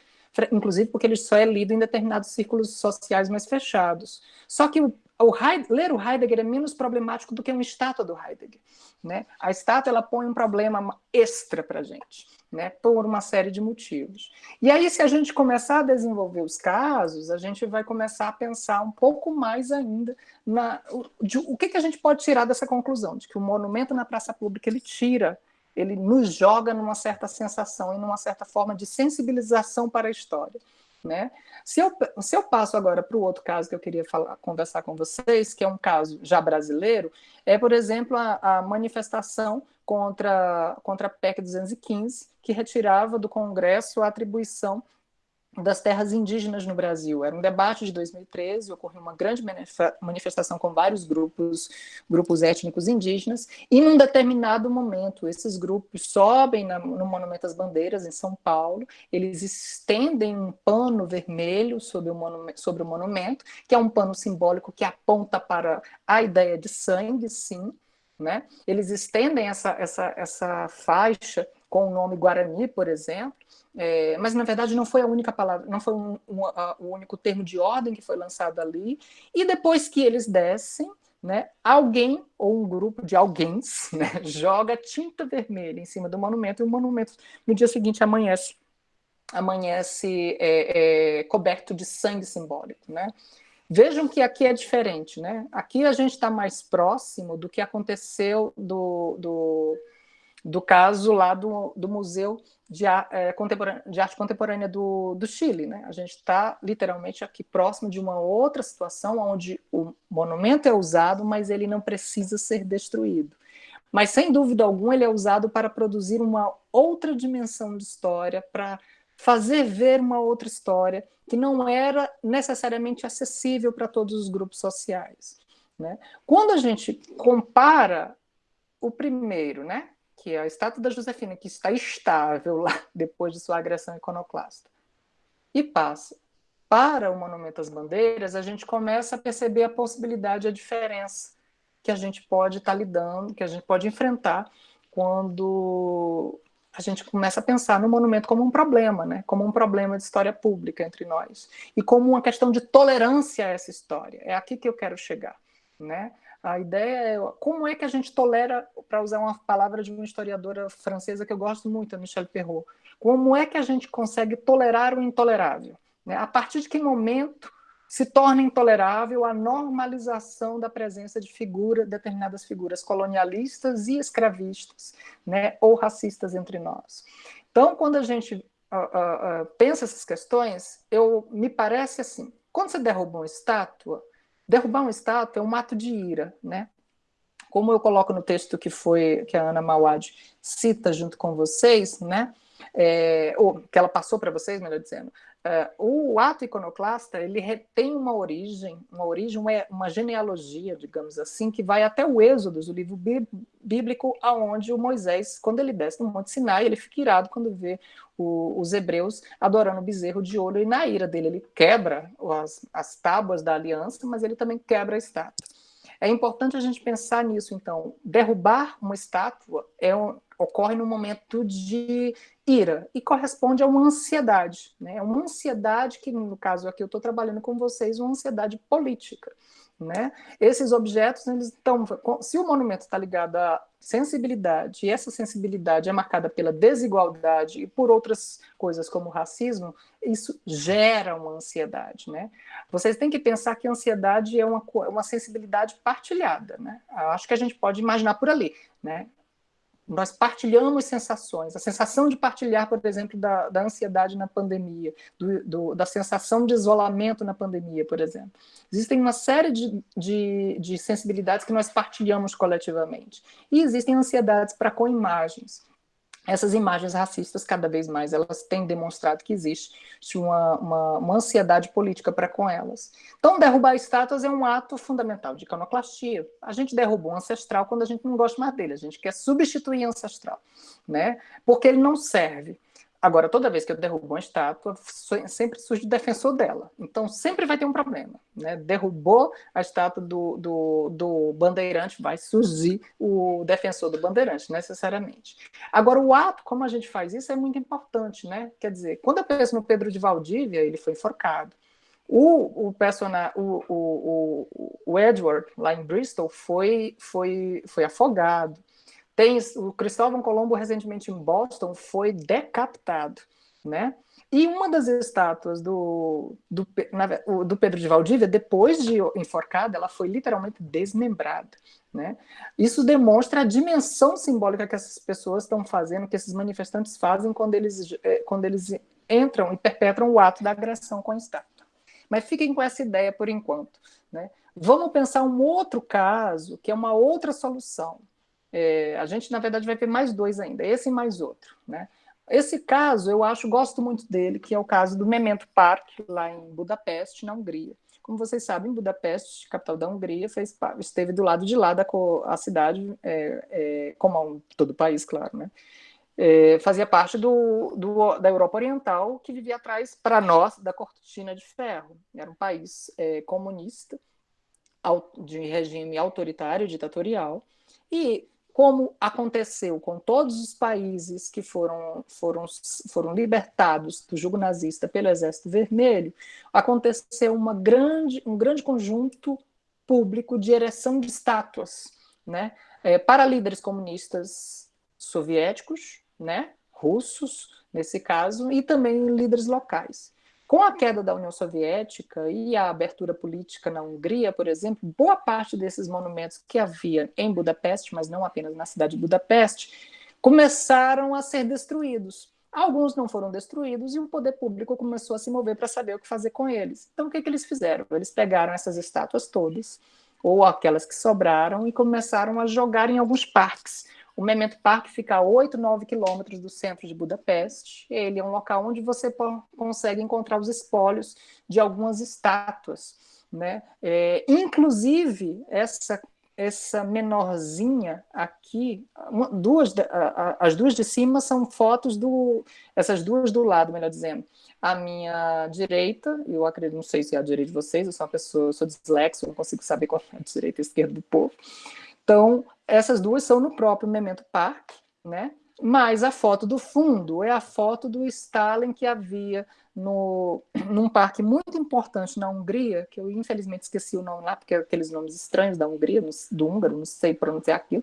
Speaker 2: inclusive porque ele só é lido em determinados círculos sociais mais fechados. Só que o, o ler o Heidegger é menos problemático do que uma estátua do Heidegger. Né? A estátua ela põe um problema extra para a gente, né? por uma série de motivos. E aí, se a gente começar a desenvolver os casos, a gente vai começar a pensar um pouco mais ainda na, de, o que, que a gente pode tirar dessa conclusão, de que o monumento na praça pública ele tira ele nos joga numa certa sensação e numa certa forma de sensibilização para a história. Né? Se, eu, se eu passo agora para o outro caso que eu queria falar, conversar com vocês, que é um caso já brasileiro, é, por exemplo, a, a manifestação contra, contra a PEC 215, que retirava do Congresso a atribuição das terras indígenas no Brasil. Era um debate de 2013, ocorreu uma grande manifestação com vários grupos, grupos étnicos indígenas, e num determinado momento esses grupos sobem na, no Monumento às Bandeiras, em São Paulo, eles estendem um pano vermelho sobre o, monumento, sobre o monumento, que é um pano simbólico que aponta para a ideia de sangue, sim, né? Eles estendem essa, essa, essa faixa com o nome Guarani, por exemplo, é, mas na verdade não foi a única palavra, não foi um, um, a, o único termo de ordem que foi lançado ali. E depois que eles descem, né, alguém ou um grupo de alguém né, joga tinta vermelha em cima do monumento e o monumento no dia seguinte amanhece amanhece é, é, coberto de sangue simbólico, né? Vejam que aqui é diferente, né? Aqui a gente está mais próximo do que aconteceu do, do do caso lá do, do Museu de, é, de Arte Contemporânea do, do Chile. Né? A gente está literalmente aqui próximo de uma outra situação onde o monumento é usado, mas ele não precisa ser destruído. Mas, sem dúvida alguma, ele é usado para produzir uma outra dimensão de história, para fazer ver uma outra história que não era necessariamente acessível para todos os grupos sociais. Né? Quando a gente compara o primeiro, né, que é a estátua da Josefina, que está estável lá depois de sua agressão iconoclasta, e passa para o Monumento às Bandeiras, a gente começa a perceber a possibilidade, a diferença que a gente pode estar tá lidando, que a gente pode enfrentar quando a gente começa a pensar no monumento como um problema, né? como um problema de história pública entre nós, e como uma questão de tolerância a essa história. É aqui que eu quero chegar. Né? A ideia é como é que a gente tolera, para usar uma palavra de uma historiadora francesa que eu gosto muito, a Michelle Perrault, como é que a gente consegue tolerar o intolerável? Né? A partir de que momento se torna intolerável a normalização da presença de figura, determinadas figuras colonialistas e escravistas, né, ou racistas entre nós. Então, quando a gente uh, uh, pensa essas questões, eu me parece assim: quando você derruba uma estátua, Derrubar uma estátua é um ato de ira, né? Como eu coloco no texto que foi que a Ana Mawad cita junto com vocês, né? É, ou que ela passou para vocês, melhor dizendo, é, o ato iconoclasta ele tem uma origem, uma origem, uma, genealogia, digamos assim, que vai até o Êxodo, o livro bíblico, aonde o Moisés, quando ele desce no Monte Sinai, ele fica irado quando vê o, os hebreus adorando o bezerro de ouro, e na ira dele ele quebra as, as tábuas da aliança, mas ele também quebra a estátua. É importante a gente pensar nisso, então. Derrubar uma estátua é um, ocorre no momento de ira e corresponde a uma ansiedade, né? É uma ansiedade que, no caso aqui, eu estou trabalhando com vocês, uma ansiedade política. Né? Esses objetos, eles estão. Se o monumento está ligado à sensibilidade, e essa sensibilidade é marcada pela desigualdade e por outras coisas como racismo, isso gera uma ansiedade. Né? Vocês têm que pensar que a ansiedade é uma, uma sensibilidade partilhada. Né? Acho que a gente pode imaginar por ali. Né? Nós partilhamos sensações. A sensação de partilhar, por exemplo, da, da ansiedade na pandemia, do, do, da sensação de isolamento na pandemia, por exemplo. Existem uma série de, de, de sensibilidades que nós partilhamos coletivamente. E existem ansiedades para com imagens essas imagens racistas, cada vez mais, elas têm demonstrado que existe uma, uma, uma ansiedade política para com elas. Então, derrubar estátuas é um ato fundamental de iconoclastia. A gente derrubou um ancestral quando a gente não gosta mais dele, a gente quer substituir ancestral, né? porque ele não serve. Agora, toda vez que eu derrubo uma estátua, sempre surge o defensor dela. Então, sempre vai ter um problema. Né? Derrubou a estátua do, do, do bandeirante, vai surgir o defensor do bandeirante, necessariamente. Agora, o ato, como a gente faz isso, é muito importante. Né? Quer dizer, quando eu penso no Pedro de Valdívia, ele foi enforcado. O, o, personagem, o, o, o, Edward, lá em Bristol, foi, foi, foi afogado. Tem o Cristóvão Colombo recentemente em Boston foi decapitado, né? E uma das estátuas do, do, do Pedro de Valdívia, depois de enforcada, ela foi literalmente desmembrada. Né? Isso demonstra a dimensão simbólica que essas pessoas estão fazendo, que esses manifestantes fazem quando eles, eh, quando eles entram e perpetram o ato da agressão com a estátua. Mas fiquem com essa ideia por enquanto. Né? Vamos pensar um outro caso, que é uma outra solução. É, a gente, na verdade, vai ver mais dois ainda, esse e mais outro. Né? Esse caso, eu acho, gosto muito dele, que é o caso do Memento Park, lá em Budapeste, na Hungria. Como vocês sabem, Budapeste, capital da Hungria, fez, esteve do lado de lá da a cidade, é, é, como todo o país, claro, né? É, fazia parte do, do, da Europa Oriental, que vivia atrás, para nós, da cortina de ferro. Era um país é, comunista, de regime autoritário, ditatorial, e como aconteceu com todos os países que foram, foram, foram libertados do jugo nazista pelo Exército Vermelho, aconteceu uma grande, um grande conjunto público de ereção de estátuas né, é, para líderes comunistas soviéticos, né, russos, nesse caso, e também líderes locais. Com a queda da União Soviética e a abertura política na Hungria, por exemplo, boa parte desses monumentos que havia em Budapeste, mas não apenas na cidade de Budapeste, começaram a ser destruídos. Alguns não foram destruídos e o poder público começou a se mover para saber o que fazer com eles. Então, o que, que eles fizeram? Eles pegaram essas estátuas todas, ou aquelas que sobraram, e começaram a jogar em alguns parques o Memento Park fica a 8, 9 quilômetros do centro de Budapeste. Ele é um local onde você consegue encontrar os espólios de algumas estátuas. Né? É, inclusive, essa, essa menorzinha aqui, duas, as duas de cima são fotos do. Essas duas do lado, melhor dizendo. A minha direita, eu acredito, não sei se é a direita de vocês, eu sou uma pessoa, eu sou dislexo, não consigo saber qual é a direita e a esquerda do povo. Então, essas duas são no próprio Memento Park, né? mas a foto do fundo é a foto do Stalin que havia no, num parque muito importante na Hungria, que eu infelizmente esqueci o nome lá, porque é aqueles nomes estranhos da Hungria, do húngaro, não sei pronunciar aquilo,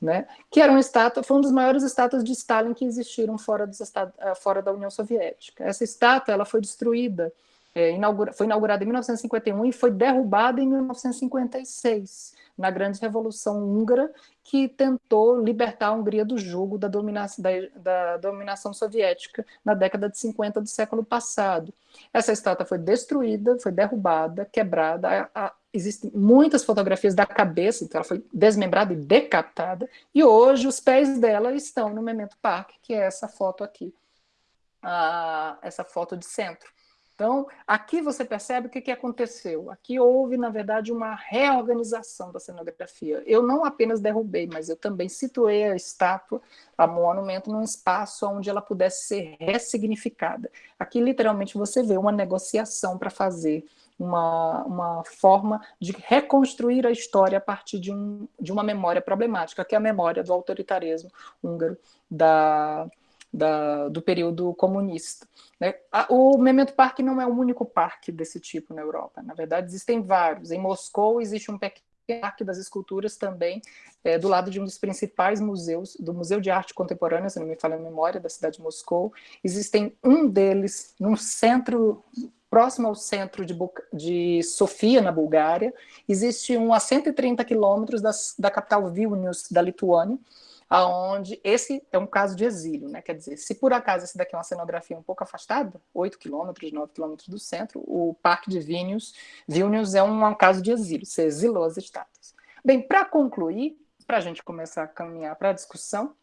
Speaker 2: né? que era uma estátua, foi uma das maiores estátuas de Stalin que existiram fora, dos, eh, fora da União Soviética. Essa estátua ela foi destruída, é, inaugura, foi inaugurada em 1951 e foi derrubada em 1956 na grande revolução húngara que tentou libertar a Hungria do jugo da dominação, da, da dominação soviética na década de 50 do século passado. Essa estátua foi destruída, foi derrubada, quebrada. A, a, existem muitas fotografias da cabeça, então ela foi desmembrada e decapitada. E hoje os pés dela estão no Memento Park, que é essa foto aqui, essa foto de centro. Então, aqui você percebe o que, que aconteceu. Aqui houve, na verdade, uma reorganização da cenografia. Eu não apenas derrubei, mas eu também situei a estátua, a monumento, num espaço onde ela pudesse ser ressignificada. Aqui, literalmente, você vê uma negociação para fazer uma, uma forma de reconstruir a história a partir de, um, de uma memória problemática, que é a memória do autoritarismo húngaro da da, do período comunista. Né? O Memento Parque não é o único parque desse tipo na Europa. Na verdade, existem vários. Em Moscou existe um pequeno Parque das Esculturas também, é, do lado de um dos principais museus, do Museu de Arte Contemporânea, se não me falha a memória, da cidade de Moscou. Existem um deles num centro próximo ao centro de, de, Sofia, na Bulgária. Existe um a 130 quilômetros da capital Vilnius, da Lituânia, aonde esse é um caso de exílio, né? Quer dizer, se por acaso esse daqui é uma cenografia um pouco afastada, 8 quilômetros, 9 quilômetros do centro, o Parque de Vilnius, Vilnius é um, caso de exílio, você exilou as estátuas. Bem, para concluir, para a gente começar a caminhar para a discussão,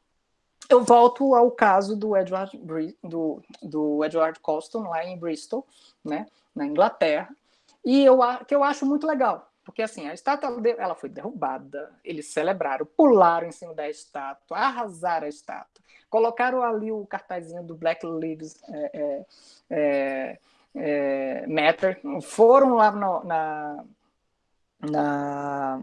Speaker 2: eu volto ao caso do Edward, do, do Edward Colston, lá em Bristol, né, na Inglaterra, e eu, que eu acho muito legal, porque assim, a estátua ela foi derrubada, eles celebraram, pularam em cima da estátua, arrasaram a estátua, colocaram ali o cartazinho do Black Lives é, é, é, é Matter, foram lá no, na, na.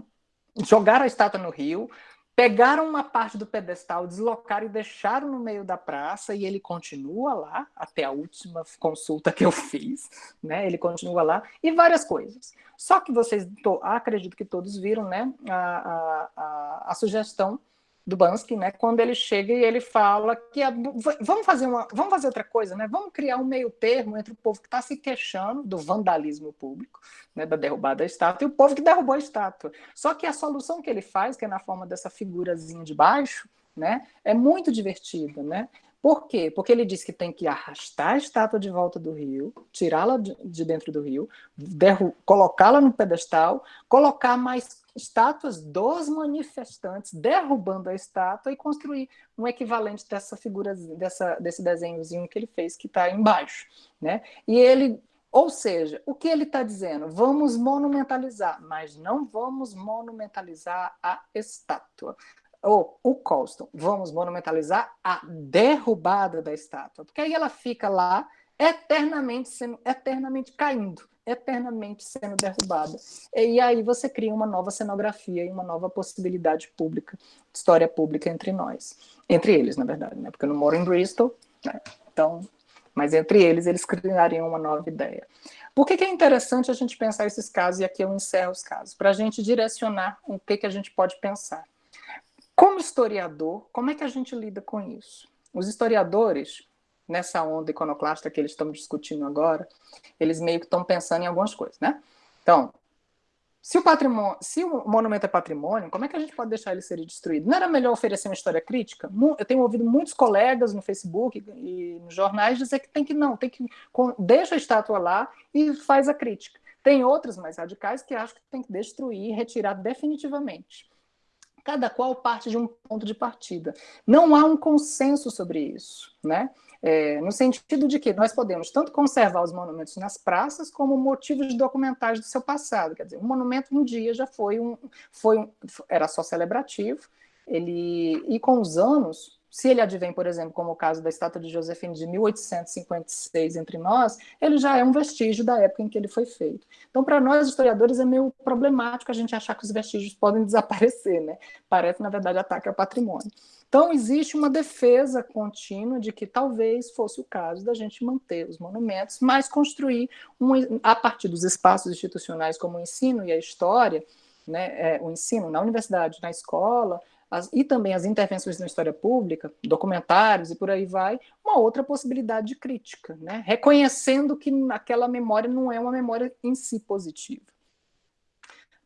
Speaker 2: jogaram a estátua no rio, pegaram uma parte do pedestal, deslocaram e deixaram no meio da praça, e ele continua lá, até a última consulta que eu fiz, né? Ele continua lá, e várias coisas. Só que vocês, acredito que todos viram, né, a, a, a, a sugestão do Bansky, né, quando ele chega e ele fala que a, vamos fazer uma, vamos fazer outra coisa, né, vamos criar um meio termo entre o povo que está se queixando do vandalismo público, né, da derrubada da estátua, e o povo que derrubou a estátua. Só que a solução que ele faz, que é na forma dessa figurazinha de baixo, né, é muito divertida, né? Por quê? Porque ele diz que tem que arrastar a estátua de volta do rio, tirá-la de dentro do rio, colocá-la no pedestal, colocar mais estátuas dos manifestantes derrubando a estátua e construir um equivalente dessa figura, dessa, desse desenhozinho que ele fez, que está embaixo. Né? E ele, ou seja, o que ele está dizendo? Vamos monumentalizar, mas não vamos monumentalizar a estátua ou o Colston, vamos monumentalizar a derrubada da estátua, porque aí ela fica lá eternamente sendo, eternamente caindo, eternamente sendo derrubada. E aí você cria uma nova cenografia e uma nova possibilidade pública, história pública entre nós, entre eles, na verdade, né? Porque eu não moro em Bristol, né? então, mas entre eles eles criariam uma nova ideia. Por que, que, é interessante a gente pensar esses casos, e aqui eu encerro os casos, para a gente direcionar o que, que a gente pode pensar. Como historiador, como é que a gente lida com isso? Os historiadores, nessa onda iconoclasta que eles estão discutindo agora, eles meio que estão pensando em algumas coisas, né? Então, se o patrimônio, se o monumento é patrimônio, como é que a gente pode deixar ele ser destruído? Não era melhor oferecer uma história crítica? Eu tenho ouvido muitos colegas no Facebook e nos jornais dizer que tem que não, tem que deixa a estátua lá e faz a crítica. Tem outros mais radicais que acham que tem que destruir retirar definitivamente cada qual parte de um ponto de partida. Não há um consenso sobre isso, né? É, no sentido de que nós podemos tanto conservar os monumentos nas praças como motivos documentais do seu passado. Quer dizer, um monumento um dia já foi um, foi um, era só celebrativo, ele e com os anos Se ele advém, por exemplo, como o caso da estátua de Josefine de 1856 entre nós, ele já é um vestígio da época em que ele foi feito. Então, para nós historiadores, é meio problemático a gente achar que os vestígios podem desaparecer, né? Parece, na verdade, ataque ao patrimônio. Então, existe uma defesa contínua de que talvez fosse o caso da gente manter os monumentos, mas construir, um, a partir dos espaços institucionais como o ensino e a história, né, é, o ensino na universidade, na escola, as, e também as intervenções na história pública, documentários e por aí vai, uma outra possibilidade de crítica, né? reconhecendo que aquela memória não é uma memória em si positiva.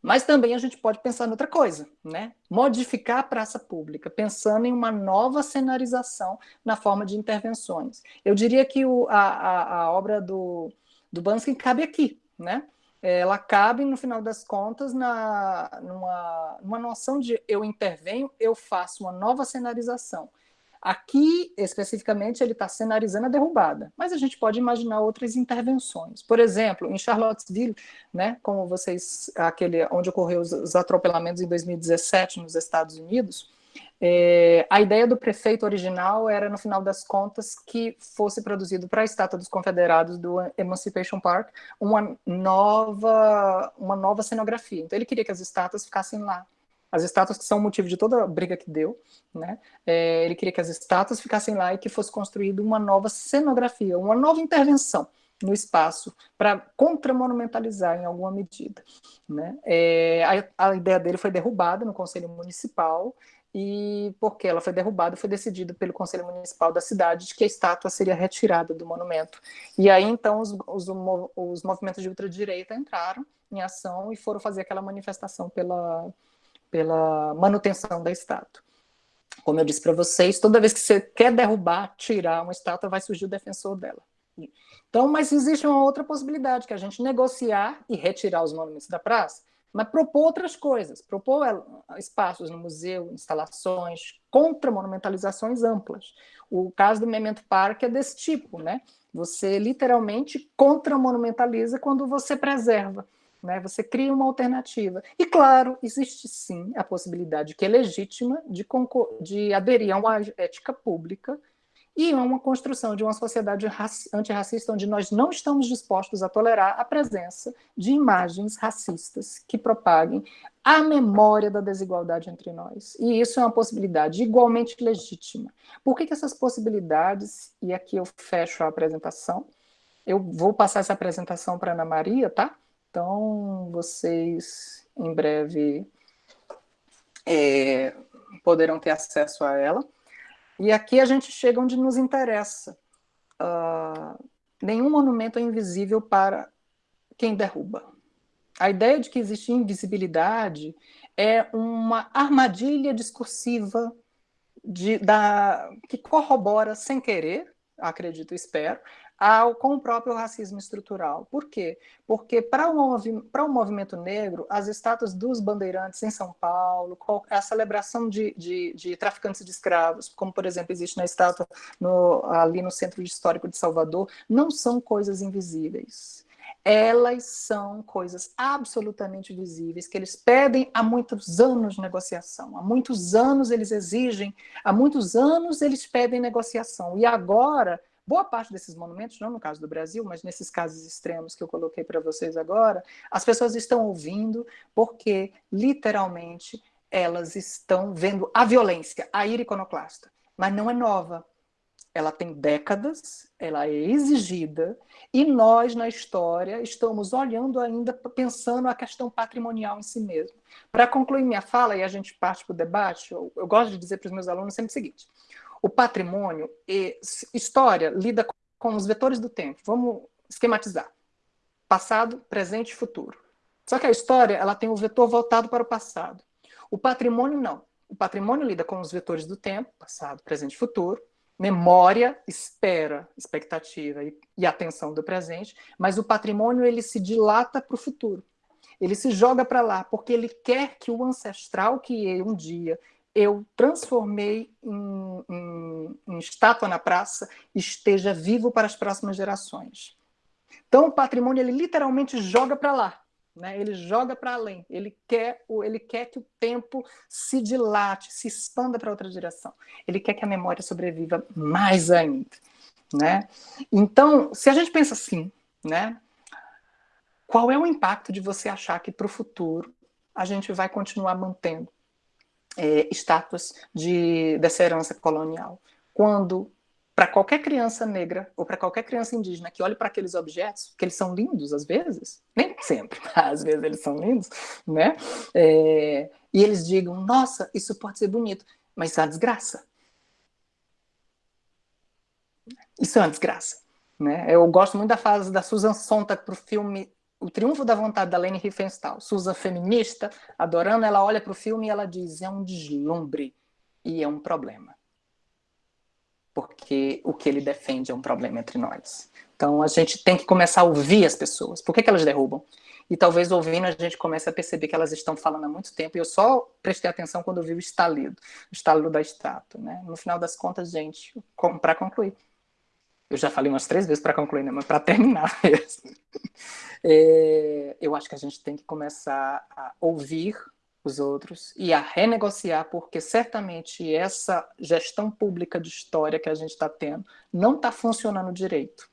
Speaker 2: Mas também a gente pode pensar em outra coisa, né? modificar a praça pública, pensando em uma nova cenarização na forma de intervenções. Eu diria que o, a, a, a obra do, do Bansky cabe aqui, né? ela cabe, no final das contas, na, numa, numa noção de eu intervenho, eu faço uma nova cenarização. Aqui, especificamente, ele está cenarizando a derrubada, mas a gente pode imaginar outras intervenções. Por exemplo, em Charlottesville, né, como vocês, aquele onde ocorreu os, os atropelamentos em 2017 nos Estados Unidos, é, a ideia do prefeito original era, no final das contas, que fosse produzido para a Estátua dos Confederados do Emancipation Park uma nova, uma nova cenografia. Então, ele queria que as estátuas ficassem lá. As estátuas que são o motivo de toda a briga que deu, né? É, ele queria que as estátuas ficassem lá e que fosse construída uma nova cenografia, uma nova intervenção no espaço para contramonumentalizar em alguma medida. Né? É, a, a, ideia dele foi derrubada no Conselho Municipal e porque ela foi derrubada, foi decidido pelo Conselho Municipal da cidade de que a estátua seria retirada do monumento. E aí, então, os, os, os movimentos de ultradireita entraram em ação e foram fazer aquela manifestação pela, pela manutenção da estátua. Como eu disse para vocês, toda vez que você quer derrubar, tirar uma estátua, vai surgir o defensor dela. Então, mas existe uma outra possibilidade, que é a gente negociar e retirar os monumentos da praça, mas propor outras coisas, propor eh, espaços no museu, instalações, contra monumentalizações amplas. O caso do Memento Park é desse tipo, né? Você literalmente contra-monumentaliza quando você preserva, né? Você cria uma alternativa. E claro, existe sim a possibilidade que é legítima de, de aderir a uma ética pública e é uma construção de uma sociedade antirracista onde nós não estamos dispostos a tolerar a presença de imagens racistas que propaguem a memória da desigualdade entre nós. E isso é uma possibilidade igualmente legítima. Por que, que essas possibilidades, e aqui eu fecho a apresentação, eu vou passar essa apresentação para Ana Maria, tá? Então, vocês em breve é, poderão ter acesso a ela. E aqui a gente chega onde nos interessa. Uh, nenhum monumento é invisível para quem derruba. A ideia de que existe invisibilidade é uma armadilha discursiva de, da, que corrobora sem querer, acredito, espero, ao, com o próprio racismo estrutural. Por quê? Porque para o, para o movimento negro, as estátuas dos bandeirantes em São Paulo, a celebração de, de, de traficantes de escravos, como, por exemplo, existe na estátua no, ali no Centro Histórico de Salvador, não são coisas invisíveis elas são coisas absolutamente visíveis, que eles pedem há muitos anos negociação, há muitos anos eles exigem, há muitos anos eles pedem negociação, e agora Boa parte desses monumentos, não no caso do Brasil, mas nesses casos extremos que eu coloquei para vocês agora, as pessoas estão ouvindo porque, literalmente, elas estão vendo a violência, a ira iconoclasta. Mas não é nova. Ela tem décadas, ela é exigida, e nós, na história, estamos olhando ainda, pensando a questão patrimonial em si mesmo. Para concluir minha fala, e a gente parte para o debate, eu, eu gosto de dizer para os meus alunos sempre o seguinte, o patrimônio, e história, lida com os vetores do tempo. Vamos esquematizar. Passado, presente e futuro. Só que a história ela tem o vetor voltado para o passado. O patrimônio não. O patrimônio lida com os vetores do tempo, passado, presente e futuro. Memória, espera, expectativa e, e atenção do presente. Mas o patrimônio ele se dilata para o futuro. Ele se joga para lá, porque ele quer que o ancestral que um dia eu transformei em, em, em, estátua na praça esteja vivo para as próximas gerações. Então, o patrimônio, ele literalmente joga para lá. Né? Ele joga para além, ele quer, ele quer que o tempo se dilate, se expanda para outra direção. Ele quer que a memória sobreviva mais ainda. Né? Então, se a gente pensa assim, né? qual é o impacto de você achar que para o futuro a gente vai continuar mantendo é, estátuas de, dessa herança colonial? Quando para qualquer criança negra ou para qualquer criança indígena que olhe para aqueles objetos, que eles são lindos às vezes, nem sempre, às vezes eles são lindos, né? É, e eles digam, nossa, isso pode ser bonito, mas isso é uma desgraça. Isso é uma desgraça. Né? Eu gosto muito da fase da Susan Sontag para o filme O Triunfo da Vontade, da Leni Riefenstahl. Susan, feminista, adorando, ela olha para o filme e ela diz, é um deslumbre e é um problema porque o que ele defende é um problema entre nós. Então a gente tem que começar a ouvir as pessoas. Por que, que elas derrubam? E talvez ouvindo a gente comece a perceber que elas estão falando há muito tempo. E eu só prestei atenção quando eu vi o estalido, o estalido da estátua. Né? No final das contas, gente, para concluir. Eu já falei umas três vezes para concluir, né? mas para terminar mesmo. É, eu acho que a gente tem que começar a ouvir os outros e a renegociar, porque certamente essa gestão pública de história que a gente está tendo não está funcionando direito.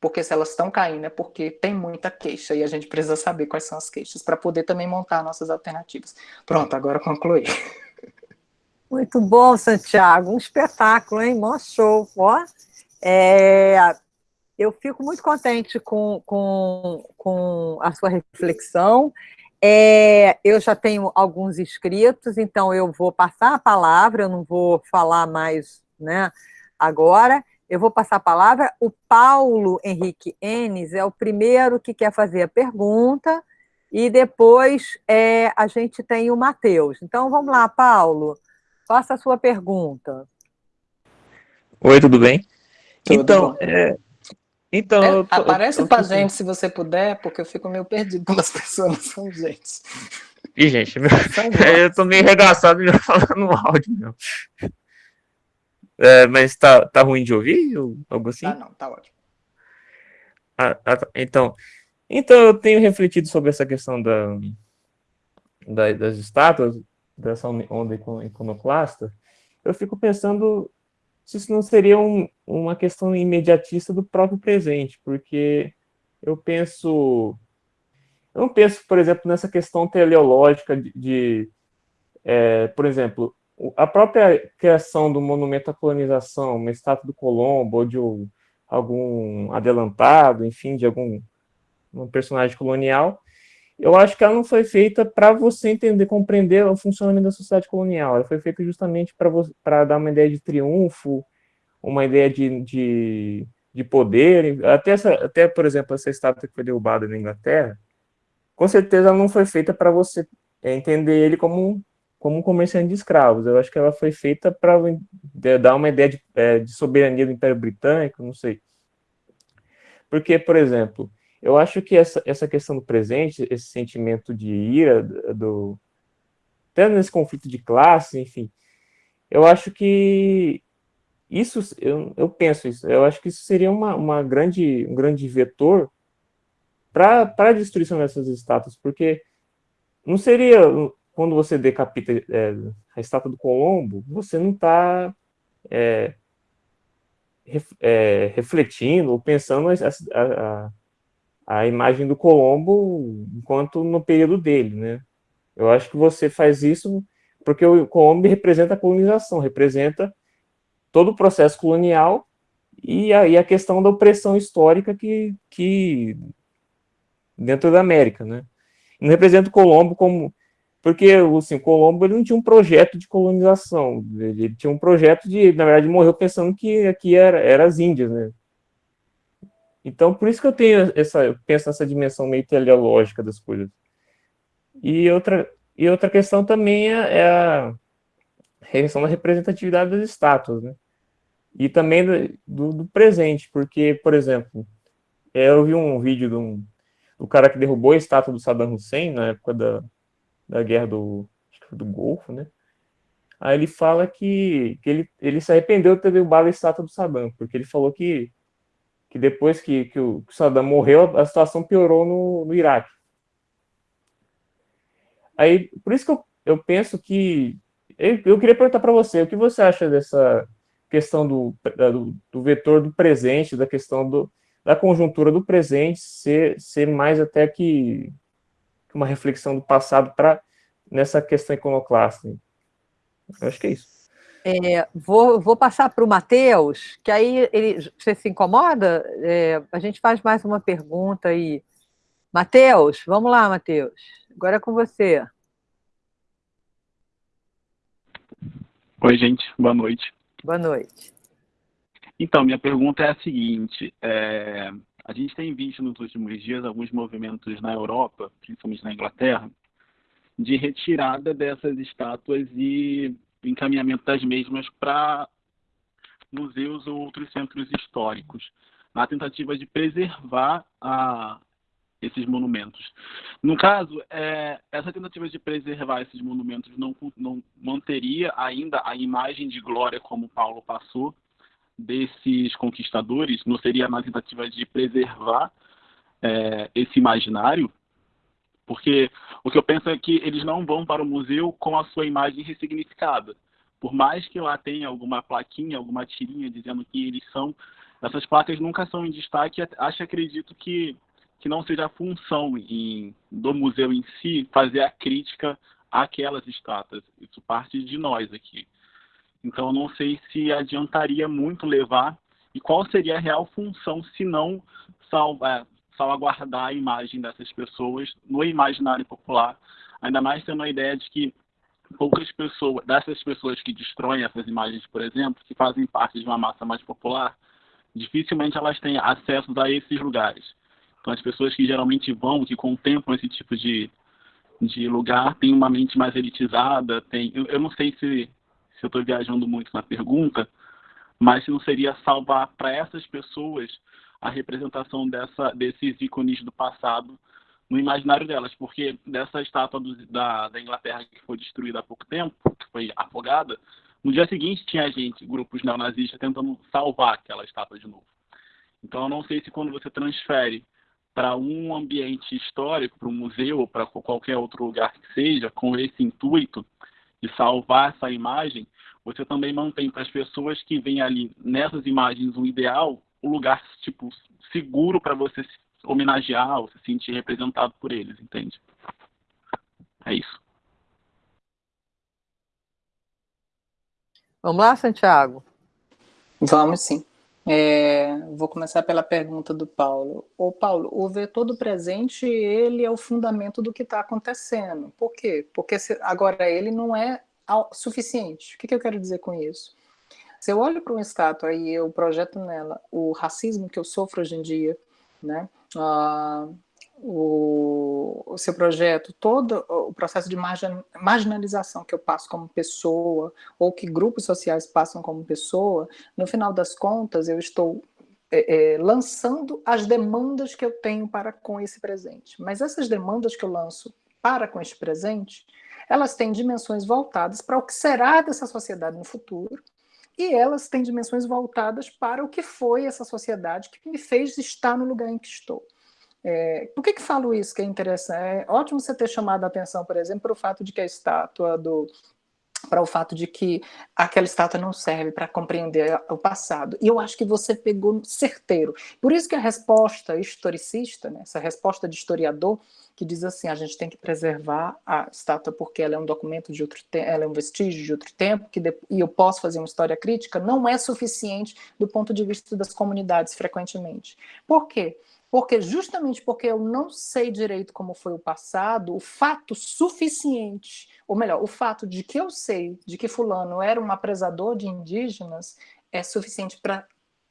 Speaker 2: Porque se elas estão caindo é porque tem muita queixa e a gente precisa saber quais são as queixas para poder também montar nossas alternativas. Pronto, agora concluí.
Speaker 1: Muito bom, Santiago. Um espetáculo, hein? Mó show. Ó, é, eu fico muito contente com, com, com a sua reflexão. É, eu já tenho alguns inscritos, então eu vou passar a palavra, eu não vou falar mais né, agora, eu vou passar a palavra. O Paulo Henrique Enes é o primeiro que quer fazer a pergunta, e depois é, a gente tem o Matheus. Então, vamos lá, Paulo, faça a sua pergunta.
Speaker 3: Oi, tudo bem? Tudo então, é,
Speaker 2: então, é, eu tô, aparece eu tô, pra eu gente se você puder, porque eu fico meio perdido quando as pessoas não são gente.
Speaker 3: Ih, gente, meu... eu tô meio regaçado já falando no áudio, meu. É, mas tá, tá ruim de ouvir? Ou algo assim?
Speaker 2: Ah, não, tá ótimo.
Speaker 3: Ah, ah, tá. então, então, eu tenho refletido sobre essa questão da, da das estátuas, dessa onda iconoclasta. Eu fico pensando isso não seria um, uma questão imediatista do próprio presente, porque eu penso... Eu não penso, por exemplo, nessa questão teleológica de, de é, por exemplo, a própria criação do monumento à colonização, uma estátua do Colombo, ou de algum adelantado, enfim, de algum um personagem colonial, eu acho que ela não foi feita para você entender, compreender o funcionamento da sociedade colonial. Ela foi feita justamente para dar uma ideia de triunfo, uma ideia de, de, de poder. Até, essa, até, por exemplo, essa estátua que foi derrubada na Inglaterra, com certeza ela não foi feita para você entender ele como, como um comerciante de escravos. Eu acho que ela foi feita para dar uma ideia de, é, de soberania do Império Britânico, não sei. Porque, por exemplo, eu acho que essa, essa questão do presente, esse sentimento de ira, do, até nesse conflito de classe, enfim, eu acho que isso, eu, eu penso isso, eu acho que isso seria uma, uma grande, um grande vetor para a destruição dessas estátuas, porque não seria, quando você decapita é, a estátua do Colombo, você não está é, ref, é, refletindo ou pensando a, a, a imagem do Colombo enquanto no período dele, né? Eu acho que você faz isso porque o Colombo representa a colonização, representa todo o processo colonial e a, e a questão da opressão histórica que, que dentro da América, né? Não representa o Colombo como porque assim, Colombo ele não tinha um projeto de colonização, ele tinha um projeto de, na verdade, morreu pensando que aqui era, era as Índias, né? Então, por isso que eu tenho essa, eu penso nessa dimensão meio teleológica das coisas. E outra, e outra questão também é, é a questão da representatividade das estátuas, né? E também do, do presente, porque, por exemplo, é, eu vi um vídeo do, um, do cara que derrubou a estátua do Saddam Hussein na época da, da guerra do, do Golfo, né? Aí ele fala que, que ele, ele se arrependeu de ter derrubado a estátua do Saddam, porque ele falou que que depois que, que, o, Saddam morreu, a situação piorou no, no Iraque. Aí, por isso que eu, eu penso que... Eu, eu queria perguntar para você, o que você acha dessa questão do, do, do, vetor do presente, da questão do, da conjuntura do presente ser, ser mais até que uma reflexão do passado para nessa questão iconoclasta. Eu acho que é isso.
Speaker 1: É, vou, vou passar para o Matheus, que aí ele, você se incomoda? É, a gente faz mais uma pergunta aí. Matheus, vamos lá, Matheus. Agora é com você.
Speaker 4: Oi, gente. Boa noite.
Speaker 1: Boa noite.
Speaker 4: Então, minha pergunta é a seguinte. É, a gente tem visto nos últimos dias alguns movimentos na Europa, principalmente na Inglaterra, de retirada dessas estátuas e encaminhamento das mesmas para museus ou outros centros históricos, na tentativa de preservar a, esses monumentos. No caso, é, essa tentativa de preservar esses monumentos não, não manteria ainda a imagem de glória como Paulo passou desses conquistadores, não seria na tentativa de preservar é, esse imaginário? Porque o que eu penso é que eles não vão para o museu com a sua imagem ressignificada. Por mais que lá tenha alguma plaquinha, alguma tirinha dizendo que eles são, essas placas nunca são em destaque. Acho acredito que, que não seja a função em, do museu em si fazer a crítica àquelas estátuas. Isso parte de nós aqui. Então, não sei se adiantaria muito levar e qual seria a real função se não salvar, salvaguardar a imagem dessas pessoas no imaginário popular, ainda mais tendo a ideia de que poucas pessoas, dessas pessoas que destroem essas imagens, por exemplo, que fazem parte de uma massa mais popular, dificilmente elas têm acesso a esses lugares. Então, as pessoas que geralmente vão, que contemplam esse tipo de, de lugar, têm uma mente mais elitizada, tem, eu, eu não sei se, se eu estou viajando muito na pergunta, mas se não seria salvar para essas pessoas a representação dessa, desses ícones do passado no imaginário delas, porque dessa estátua do, da, da Inglaterra que foi destruída há pouco tempo, que foi afogada, no dia seguinte tinha gente, grupos neonazistas, tentando salvar aquela estátua de novo. Então eu não sei se quando você transfere para um ambiente histórico, para um museu ou para qualquer outro lugar que seja, com esse intuito de salvar essa imagem, você também mantém para as pessoas que veem ali nessas imagens um ideal um lugar tipo seguro para você se homenagear ou se sentir representado por eles, entende? É isso.
Speaker 1: Vamos lá, Santiago?
Speaker 2: Vamos sim. É, vou começar pela pergunta do Paulo. O Paulo, o vetor do presente, ele é o fundamento do que está acontecendo. Por quê? Porque se, agora ele não é suficiente. O que, que eu quero dizer com isso? Se eu olho para uma estátua e eu projeto nela o racismo que eu sofro hoje em dia, né? Ah, o, o, seu projeto, todo o processo de margin, marginalização que eu passo como pessoa, ou que grupos sociais passam como pessoa, no final das contas, eu estou é, é, lançando as demandas que eu tenho para com esse presente. Mas essas demandas que eu lanço para com este presente, elas têm dimensões voltadas para o que será dessa sociedade no futuro, e elas têm dimensões voltadas para o que foi essa sociedade que me fez estar no lugar em que estou. É, por que, que falo isso que é interessante? É ótimo você ter chamado a atenção, por exemplo, para o fato de que a estátua do para o fato de que aquela estátua não serve para compreender o passado. E eu acho que você pegou certeiro. Por isso que a resposta historicista, né, essa resposta de historiador, que diz assim, a gente tem que preservar a estátua porque ela é um documento de outro tempo, ela é um vestígio de outro tempo, que e eu posso fazer uma história crítica, não é suficiente do ponto de vista das comunidades, frequentemente. Por quê? Justamente porque eu não sei direito como foi o passado, o fato suficiente, ou melhor, o fato de que eu sei de que fulano era um apresador de indígenas é suficiente para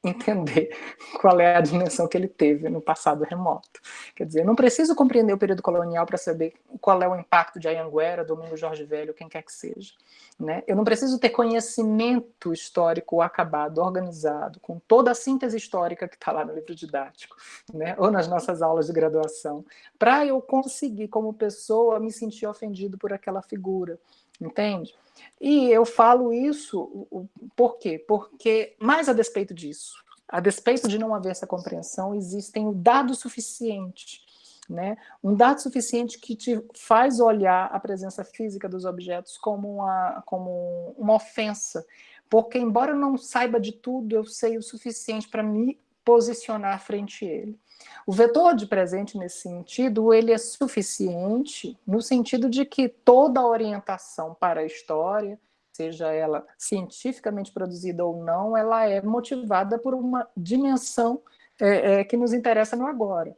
Speaker 2: entender qual é a dimensão que ele teve no passado remoto. Quer dizer, eu não preciso compreender o período colonial para saber qual é o impacto de Anhanguera, Domingo Jorge Velho, quem quer que seja. Né? Eu não preciso ter conhecimento histórico acabado, organizado, com toda a síntese histórica que está lá no livro didático, né? ou nas nossas aulas de graduação, para eu conseguir, como pessoa, me sentir ofendido por aquela figura, entende? E eu falo isso por quê? Porque, mais a despeito disso, a despeito de não haver essa compreensão, existem dados suficientes né? Um dado suficiente que te faz olhar a presença física dos objetos como uma, como uma ofensa, porque embora eu não saiba de tudo, eu sei o suficiente para me posicionar frente a ele. O vetor de presente, nesse sentido, ele é suficiente no sentido de que toda a orientação para a história, seja ela cientificamente produzida ou não, ela é motivada por uma dimensão é, é, que nos interessa no agora.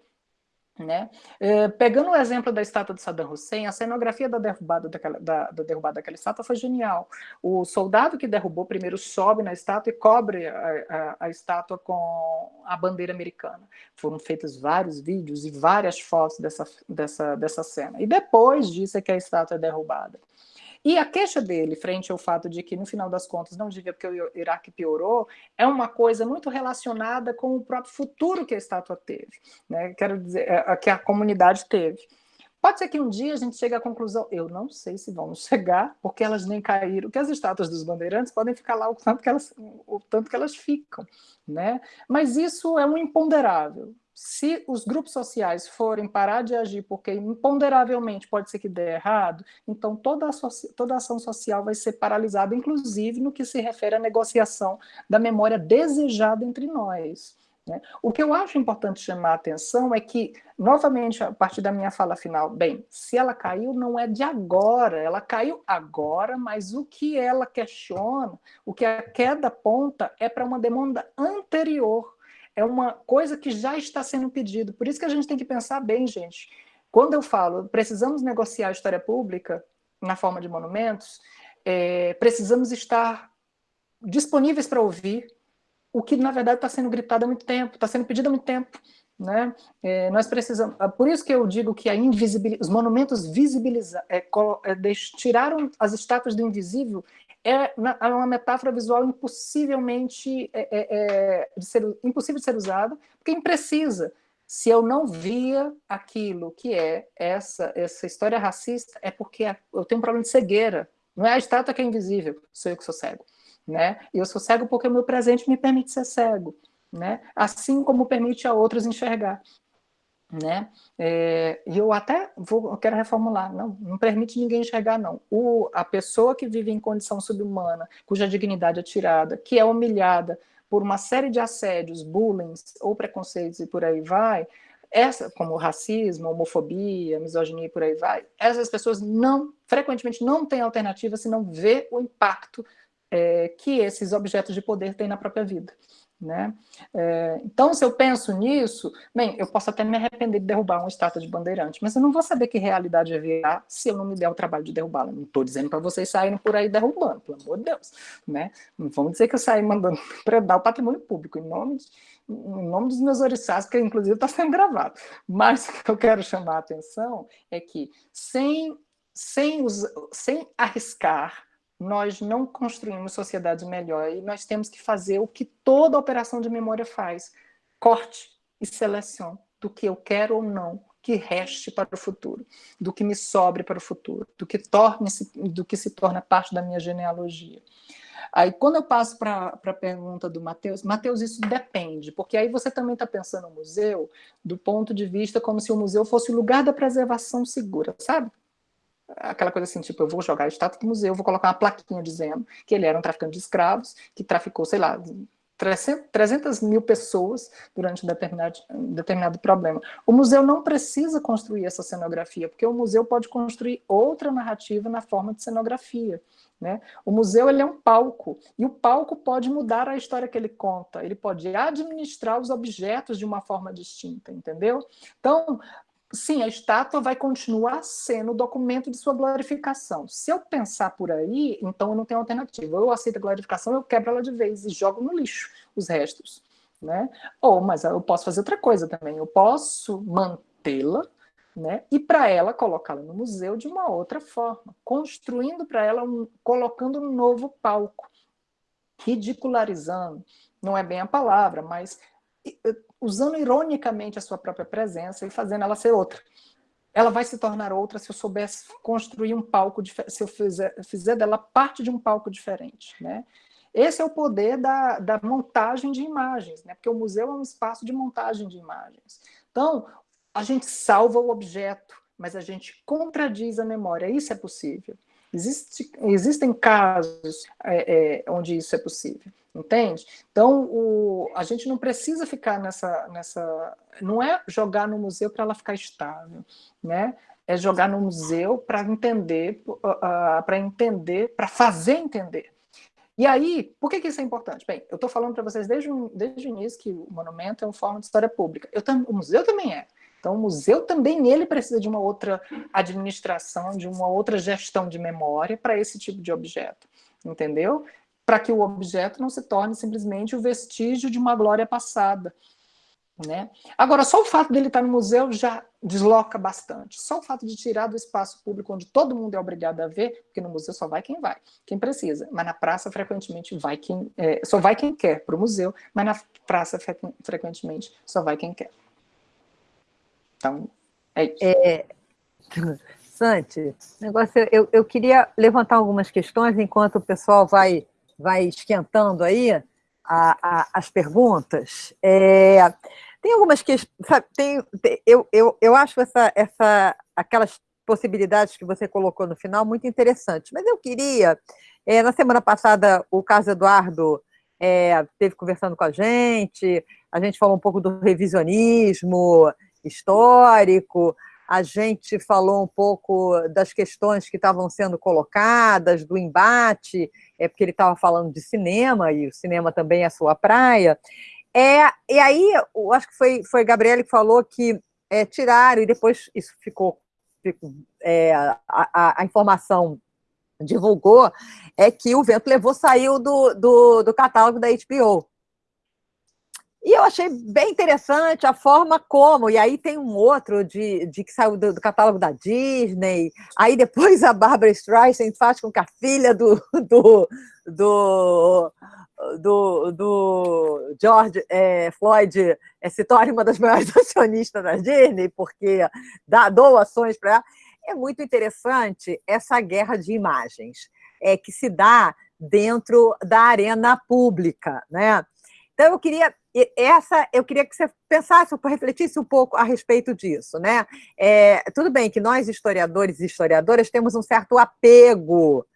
Speaker 2: Né? É, pegando o exemplo da estátua de Saddam Hussein, a cenografia da derrubada daquela, da, da derrubada daquela estátua foi genial. O soldado que derrubou primeiro sobe na estátua e cobre a, a, a estátua com a bandeira americana. Foram feitos vários vídeos e várias fotos dessa, dessa, dessa cena. E depois disso é que a estátua é derrubada. E a queixa dele, frente ao fato de que, no final das contas, não devia porque o Iraque piorou, é uma coisa muito relacionada com o próprio futuro que a estátua teve, né? quero dizer, é, que a comunidade teve. Pode ser que um dia a gente chegue à conclusão, eu não sei se vamos chegar, porque elas nem caíram, que as estátuas dos bandeirantes podem ficar lá o tanto que elas, o tanto que elas ficam, né? Mas isso é um imponderável se os grupos sociais forem parar de agir porque imponderavelmente pode ser que dê errado, então toda toda ação social vai ser paralisada, inclusive no que se refere à negociação da memória desejada entre nós. Né? O que eu acho importante chamar a atenção é que, novamente, a partir da minha fala final, bem, se ela caiu, não é de agora, ela caiu agora, mas o que ela questiona, o que a queda aponta, é para uma demanda anterior é uma coisa que já está sendo pedido. Por isso que a gente tem que pensar bem, gente. Quando eu falo precisamos negociar a história pública na forma de monumentos, é, precisamos estar disponíveis para ouvir o que, na verdade, está sendo gritado há muito tempo, está sendo pedido há muito tempo. Né? É, nós precisamos, é por isso que eu digo que os monumentos visibilizaram, é, é, tiraram as estátuas do invisível é, é uma metáfora visual impossivelmente é, é, é, de ser, impossível de ser usada, porque imprecisa. Se eu não via aquilo que é essa, essa história racista, é porque eu tenho um problema de cegueira. Não é a estátua que é invisível, sou eu que sou cego. Né? E eu sou cego porque o meu presente me permite ser cego. Né? Assim como permite a outros enxergar né? É, e eu até vou, eu quero reformular, não, não permite ninguém enxergar, não. O, a pessoa que vive em condição subhumana, cuja dignidade é tirada, que é humilhada por uma série de assédios, bullying ou preconceitos e por aí vai, essa, como racismo, homofobia, misoginia e por aí vai, essas pessoas não, frequentemente não têm alternativa se não ver o impacto é, que esses objetos de poder têm na própria vida. Né? É, então, se eu penso nisso, bem, eu posso até me arrepender de derrubar uma estátua de bandeirante, mas eu não vou saber que realidade virar se eu não me der o trabalho de derrubá-la. Não estou dizendo para vocês saírem por aí derrubando, pelo amor de Deus. Né? Não vamos dizer que eu saí mandando predar o patrimônio público, em nome, de, em nome dos meus oriçás, que inclusive está sendo gravado. Mas o que eu quero chamar a atenção é que, sem, sem, sem arriscar nós não construímos sociedades melhores e nós temos que fazer o que toda operação de memória faz, corte e seleção do que eu quero ou não que reste para o futuro, do que me sobre para o futuro, do que, torne -se, do que se torna parte da minha genealogia. Aí, quando eu passo para a pergunta do Matheus, Matheus, isso depende, porque aí você também está pensando no museu do ponto de vista como se o museu fosse o lugar da preservação segura, sabe? Aquela coisa assim, tipo, eu vou jogar a estátua do museu, vou colocar uma plaquinha dizendo que ele era um traficante de escravos, que traficou, sei lá, 300 mil pessoas durante um determinado, um determinado problema. O museu não precisa construir essa cenografia, porque o museu pode construir outra narrativa na forma de cenografia. Né? O museu ele é um palco, e o palco pode mudar a história que ele conta, ele pode administrar os objetos de uma forma distinta, entendeu? Então, sim, a estátua vai continuar sendo o documento de sua glorificação. Se eu pensar por aí, então eu não tenho alternativa. Eu aceito a glorificação, eu quebro ela de vez e jogo no lixo os restos. Né? Ou, mas eu posso fazer outra coisa também. Eu posso mantê-la né? e para ela colocá-la no museu de uma outra forma, construindo para ela, um, colocando um novo palco, ridicularizando, não é bem a palavra, mas usando ironicamente a sua própria presença e fazendo ela ser outra. Ela vai se tornar outra se eu soubesse construir um palco, se eu fizer, fizer dela parte de um palco diferente. Né? Esse é o poder da, da montagem de imagens, né? porque o museu é um espaço de montagem de imagens. Então, a gente salva o objeto, mas a gente contradiz a memória. Isso é possível. Existe, existem casos é, é, onde isso é possível, entende? Então, o, a gente não precisa ficar nessa, nessa... Não é jogar no museu para ela ficar estável, né? É jogar no museu para entender, uh, uh, para entender, para fazer entender. E aí, por que, que isso é importante? Bem, eu estou falando para vocês desde, desde o início que o monumento é uma forma de história pública. Eu, o museu também é. Então, o museu também ele precisa de uma outra administração, de uma outra gestão de memória para esse tipo de objeto, entendeu? Para que o objeto não se torne simplesmente o vestígio de uma glória passada. Né? Agora, só o fato dele estar no museu já desloca bastante. Só o fato de tirar do espaço público, onde todo mundo é obrigado a ver, porque no museu só vai quem vai, quem precisa. Mas na praça, frequentemente, vai quem, é, só vai quem quer para o museu, mas na praça, frequentemente, só vai quem quer. Então, é isso. É...
Speaker 1: Santi, negócio, eu, eu queria levantar algumas questões enquanto o pessoal vai, vai esquentando aí a, a, as perguntas. É, tem algumas questões, tem, eu, eu, eu acho essa, essa, aquelas possibilidades que você colocou no final muito interessantes, mas eu queria, é, na semana passada o Carlos Eduardo é, teve conversando com a gente, a gente falou um pouco do revisionismo, histórico, a gente falou um pouco das questões que estavam sendo colocadas, do embate, é porque ele estava falando de cinema, e o cinema também é a sua praia. É, e aí, eu acho que foi, foi Gabriele que falou que é, tiraram, e depois isso ficou, ficou é, a, a, a, informação divulgou, é que o Vento Levou saiu do, do, do catálogo da HBO. E eu achei bem interessante a forma como, e aí tem um outro de, de que saiu do, do, catálogo da Disney, aí depois a Barbara Streisand faz com que a filha do, do, do, do, do George é, Floyd é, se torne uma das maiores acionistas da Disney, porque dá doações para ela. É muito interessante essa guerra de imagens é, que se dá dentro da arena pública, né? Então, eu queria essa eu queria que você pensasse, refletisse um pouco a respeito disso, né? É, tudo bem que nós, historiadores e historiadoras, temos um certo apego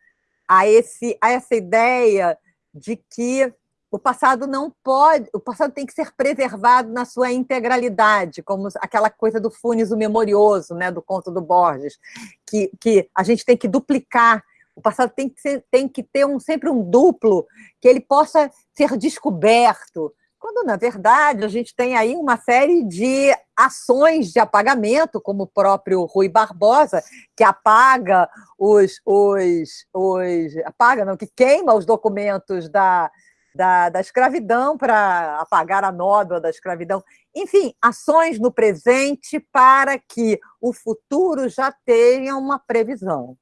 Speaker 1: a, esse, a essa ideia de que o passado não pode, o passado tem que ser preservado na sua integralidade, como aquela coisa do Funes o Memorioso, né, do conto do Borges, que, que a gente tem que duplicar o passado tem que, ser, tem que ter um, sempre um duplo, que ele possa ser descoberto, quando, na verdade, a gente tem aí uma série de ações de apagamento, como o próprio Rui Barbosa, que apaga os... os, os apaga, não, que queima os documentos da, da, da escravidão para apagar a nódoa da escravidão. Enfim, ações no presente para que o futuro já tenha uma previsão.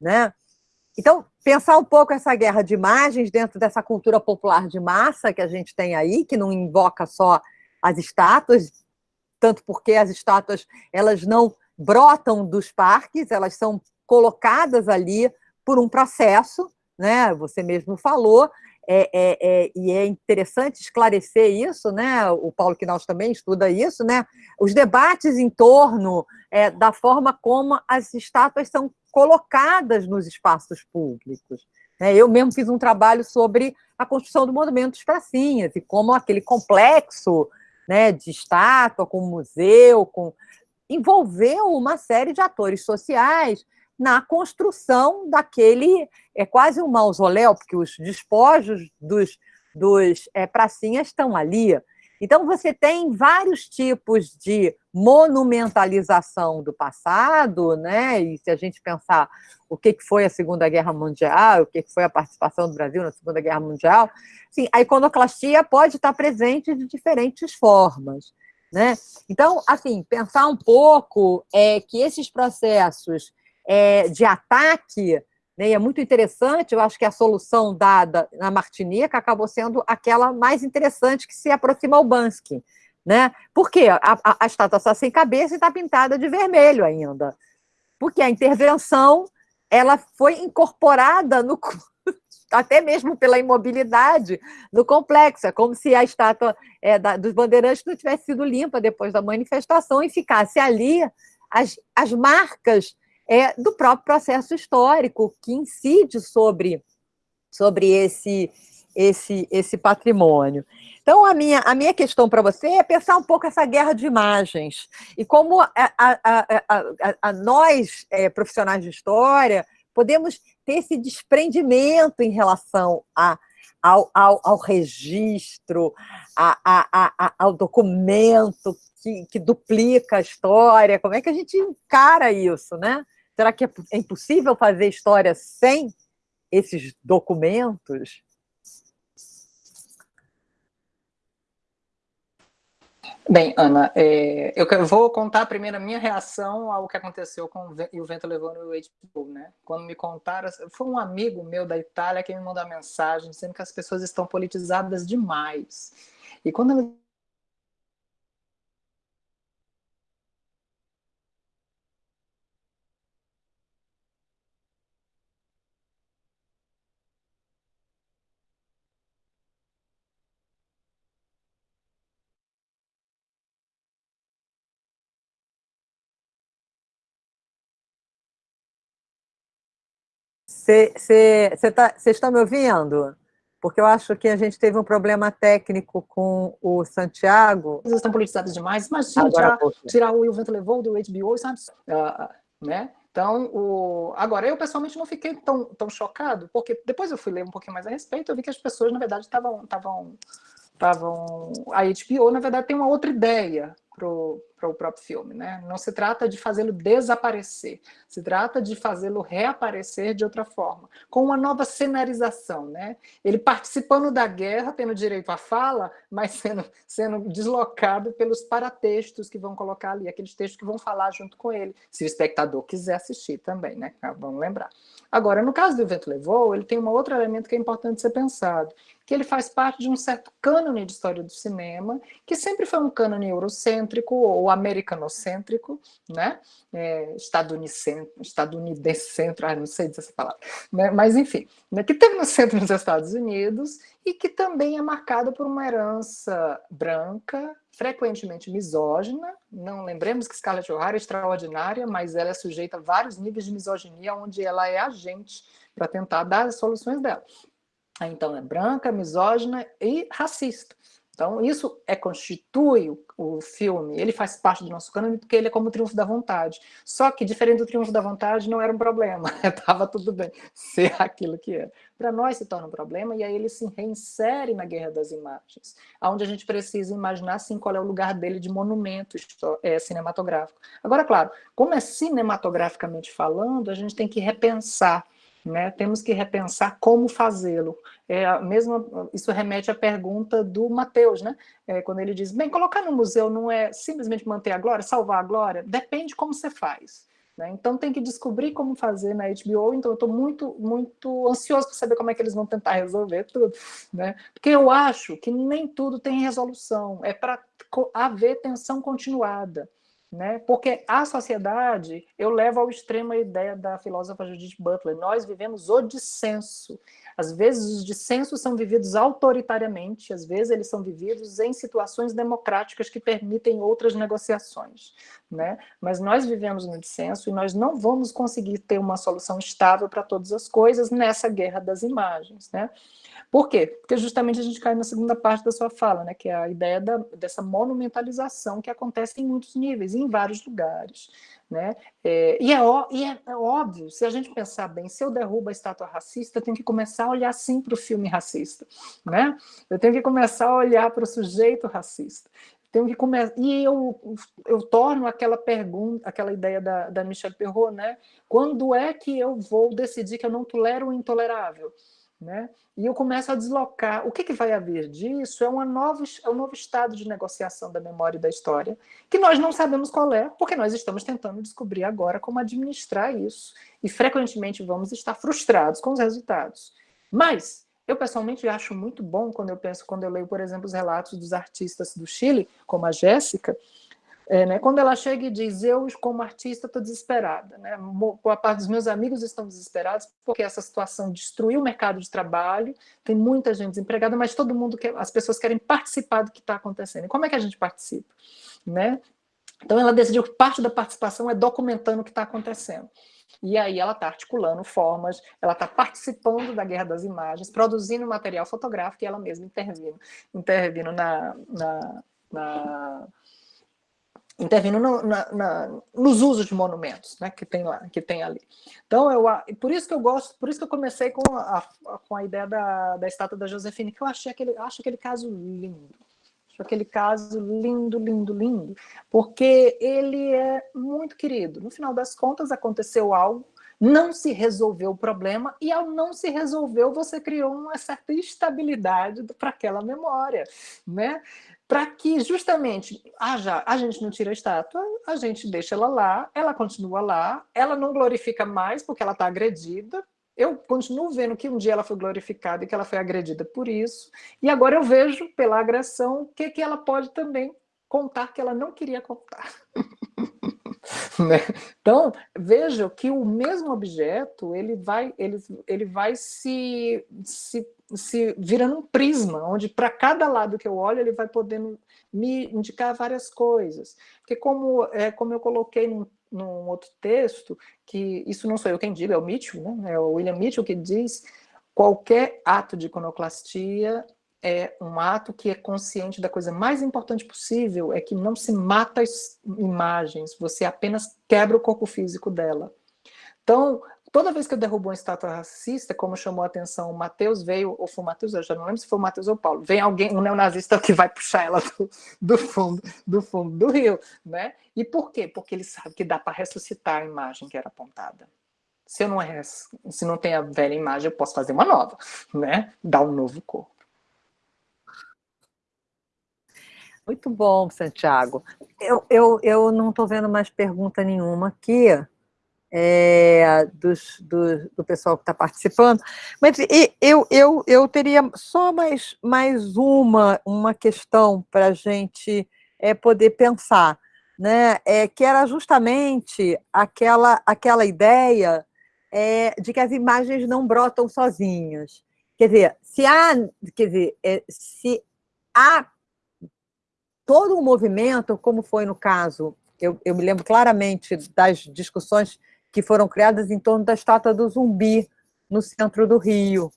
Speaker 1: Né? Então, pensar um pouco essa guerra de imagens dentro dessa cultura popular de massa que a gente tem aí, que não invoca só as estátuas, tanto porque as estátuas elas não brotam dos parques, elas são colocadas ali por um processo, né? Você mesmo falou, é, é, é, e é interessante esclarecer isso, né? O Paulo Quinaus também estuda isso, né? Os debates em torno é, da forma como as estátuas são colocadas nos espaços públicos. Né? Eu mesmo fiz um trabalho sobre a construção do monumento dos pracinhas e como aquele complexo né, de estátua, com museu, com envolveu uma série de atores sociais na construção daquele, é quase um mausoléu, porque os despojos dos, dos é, pracinhas estão ali. Então, você tem vários tipos de monumentalização do passado, né? e se a gente pensar o que foi a Segunda Guerra Mundial, o que foi a participação do Brasil na Segunda Guerra Mundial, sim, a iconoclastia pode estar presente de diferentes formas. Né? Então, assim, pensar um pouco é, que esses processos é, de ataque? E é muito interessante, eu acho que a solução dada na Martinica acabou sendo aquela mais interessante que se aproxima ao Bansky. Né? Por quê? A, a, a estátua está sem cabeça e está pintada de vermelho ainda. Porque a intervenção ela foi incorporada no até mesmo pela imobilidade do complexo. É como se a estátua é, da, dos bandeirantes não tivesse sido limpa depois da manifestação e ficasse ali as, as marcas é, do próprio processo histórico que incide sobre, sobre esse, esse, esse patrimônio. Então, a minha, a minha questão para você é pensar um pouco essa guerra de imagens e como a, a, a, a nós, é, profissionais de história, podemos ter esse desprendimento em relação a, ao, ao, ao registro, ao documento que, que duplica a história. Como é que a gente encara isso, né? Será que é, é impossível fazer história sem esses documentos?
Speaker 2: Bem, Ana, é, eu vou contar primeiro a minha reação ao que aconteceu com o Vento Levou no HBO, né? Quando me contaram, foi um amigo meu da Itália que me mandou a mensagem dizendo que as pessoas estão politizadas demais. E quando
Speaker 1: Vocês tá, estão me ouvindo? Porque eu acho que a gente teve um problema técnico com o Santiago.
Speaker 2: Eles estão politizados demais. Imagina tirar, tirar o, o Vento Levou do HBO, sabe? Uh, né? Então, o... agora, eu pessoalmente não fiquei tão, tão chocado, porque depois eu fui ler um pouquinho mais a respeito, eu vi que as pessoas, na verdade, estavam... estavam A HBO, na verdade, tem uma outra ideia para o próprio filme. Né? Não se trata de fazê-lo desaparecer, se trata de fazê-lo reaparecer de outra forma, com uma nova cenarização. Né? Ele participando da guerra, tendo direito à fala, mas sendo, sendo deslocado pelos paratextos que vão colocar ali, aqueles textos que vão falar junto com ele, se o espectador quiser assistir também, né? vamos lembrar. Agora, no caso do Vento Levou, ele tem um outro elemento que é importante ser pensado, que ele faz parte de um certo cânone de história do cinema, que sempre foi um cânone eurocêntrico ou americanocêntrico, né? É, estadunidense, estadunidense, ah, não sei dizer essa palavra, né? mas enfim, né? que teve no centro dos Estados Unidos e que também é marcado por uma herança branca, frequentemente misógina, não lembremos que Scarlett O'Hara é extraordinária, mas ela é sujeita a vários níveis de misoginia, onde ela é agente para tentar dar as soluções dela. Então, é branca, misógina e racista. Então, isso é constitui o, o, filme, ele faz parte do nosso cânone porque ele é como o Triunfo da Vontade. Só que, diferente do Triunfo da Vontade, não era um problema, estava tudo bem ser aquilo que era. Para nós se torna um problema e aí ele se reinsere na Guerra das Imagens, onde a gente precisa imaginar, sim, qual é o lugar dele de monumento é, cinematográfico. Agora, claro, como é cinematograficamente falando, a gente tem que repensar né? Temos que repensar como fazê-lo. É mesmo isso remete à pergunta do Mateus, né? É, quando ele diz: bem, colocar no museu não é simplesmente manter a glória, salvar a glória, depende como você faz. Né? Então tem que descobrir como fazer na HBO. Então eu estou muito, muito ansioso para saber como é que eles vão tentar resolver tudo, né? Porque eu acho que nem tudo tem resolução. É para haver tensão continuada. Né? Porque a sociedade, eu levo ao extremo a ideia da filósofa Judith Butler, nós vivemos o dissenso. Às vezes os dissensos são vividos autoritariamente, às vezes eles são vividos em situações democráticas que permitem outras negociações. Né? Mas nós vivemos no dissenso e nós não vamos conseguir ter uma solução estável para todas as coisas nessa guerra das imagens. Né? Por quê? Porque justamente a gente cai na segunda parte da sua fala, né, que é a ideia da, dessa monumentalização que acontece em muitos níveis, em vários lugares. Né? É, e, é, e é, é, óbvio, se a gente pensar bem, se eu derrubo a estátua racista, eu tenho que começar a olhar sim para o filme racista. Né? Eu tenho que começar a olhar para o sujeito racista. Tenho que começar e eu, eu torno aquela pergunta, aquela ideia da, da Michelle Perrault, né? Quando é que eu vou decidir que eu não tolero o intolerável? Né? E eu começo a deslocar. O que, que vai haver disso é, uma nova, é um novo estado de negociação da memória e da história, que nós não sabemos qual é, porque nós estamos tentando descobrir agora como administrar isso. E frequentemente vamos estar frustrados com os resultados. Mas eu pessoalmente acho muito bom quando eu penso, quando eu leio, por exemplo, os relatos dos artistas do Chile, como a Jéssica, É, né, quando ela chega e diz, eu como artista estou desesperada, né, boa parte dos meus amigos estão desesperados porque essa situação destruiu o mercado de trabalho, tem muita gente desempregada, mas todo mundo quer, as pessoas querem participar do que está acontecendo. E como é que a gente participa? Né? Então ela decidiu que parte da participação é documentando o que está acontecendo. E aí ela está articulando formas, ela está participando da guerra das imagens, produzindo material fotográfico e ela mesma intervindo, intervindo na, na, na intervindo no, na, na, nos usos de monumentos né, que tem lá, que tem ali. Então, eu, por isso que eu gosto, por isso que eu comecei com a, com a ideia da, da estátua da Josefine, que eu achei aquele, acho aquele caso lindo. Acho aquele caso lindo, lindo, lindo, porque ele é muito querido. No final das contas, aconteceu algo, não se resolveu o problema, e ao não se resolveu, você criou uma certa estabilidade para aquela memória. Né? para que justamente já, a gente não tira a estátua, a gente deixa ela lá, ela continua lá, ela não glorifica mais porque ela está agredida, eu continuo vendo que um dia ela foi glorificada e que ela foi agredida por isso, e agora eu vejo pela agressão o que, que ela pode também contar que ela não queria contar. né? Então, veja que o mesmo objeto ele vai, ele, ele vai se, se se virando um prisma, onde para cada lado que eu olho, ele vai podendo me indicar várias coisas. Porque como, é, como eu coloquei num, num outro texto, que isso não sou eu quem digo, é o Mitchell, né? é o William Mitchell que diz qualquer ato de iconoclastia é um ato que é consciente da coisa mais importante possível, é que não se mata as imagens, você apenas quebra o corpo físico dela. Então, Toda vez que eu derrubo uma estátua racista, como chamou a atenção o Mateus, veio, ou foi o Mateus, eu já não lembro se foi o Mateus ou o Paulo, vem alguém, um neonazista que vai puxar ela do, do, fundo, do fundo do rio, né? E por quê? Porque ele sabe que dá para ressuscitar a imagem que era apontada. Se eu não se não tem a velha imagem, eu posso fazer uma nova, né? Dar um novo corpo.
Speaker 1: Muito bom, Santiago. Eu, eu, eu não estou vendo mais pergunta nenhuma aqui é, dos, do, do, pessoal que está participando. Mas eu, eu, eu teria só mais, mais uma, uma questão para a gente é, poder pensar, né? é, que era justamente aquela, aquela ideia é, de que as imagens não brotam sozinhas. Quer dizer, se há, quer dizer, é, se há todo um movimento, como foi no caso, eu, eu me lembro claramente das discussões que foram criadas em torno da estátua do zumbi, no centro do Rio.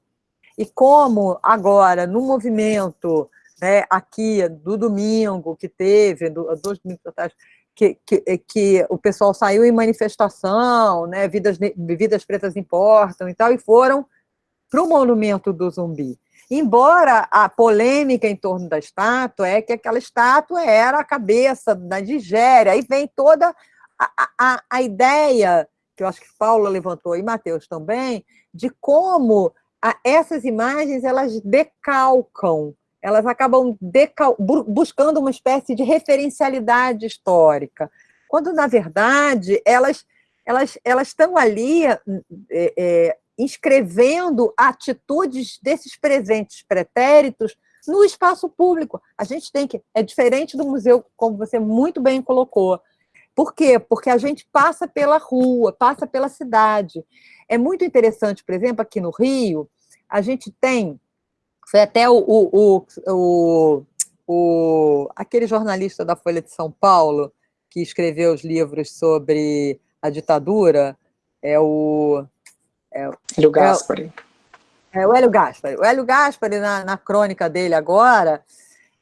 Speaker 1: E como agora, no movimento né, aqui do domingo que teve, do, dois domingos atrás, que, que, que, o pessoal saiu em manifestação, né, vidas, vidas pretas importam e tal, e foram para o monumento do zumbi. Embora a polêmica em torno da estátua é que aquela estátua era a cabeça da Nigéria, aí vem toda a, a, a ideia que eu acho que Paula levantou e Mateus também, de como a, essas imagens elas decalcam, elas acabam decal, buscando uma espécie de referencialidade histórica, quando, na verdade, elas, elas, elas estão ali é, é, inscrevendo atitudes desses presentes pretéritos no espaço público. A gente tem que... É diferente do museu, como você muito bem colocou, por quê? Porque a gente passa pela rua, passa pela cidade. É muito interessante, por exemplo, aqui no Rio, a gente tem, foi até o, o, o, o, aquele jornalista da Folha de São Paulo, que escreveu os livros sobre a ditadura, é o...
Speaker 2: É, Hélio Gaspari.
Speaker 1: É, é, o Hélio Gaspari. O Hélio Gaspari, na, na crônica dele agora,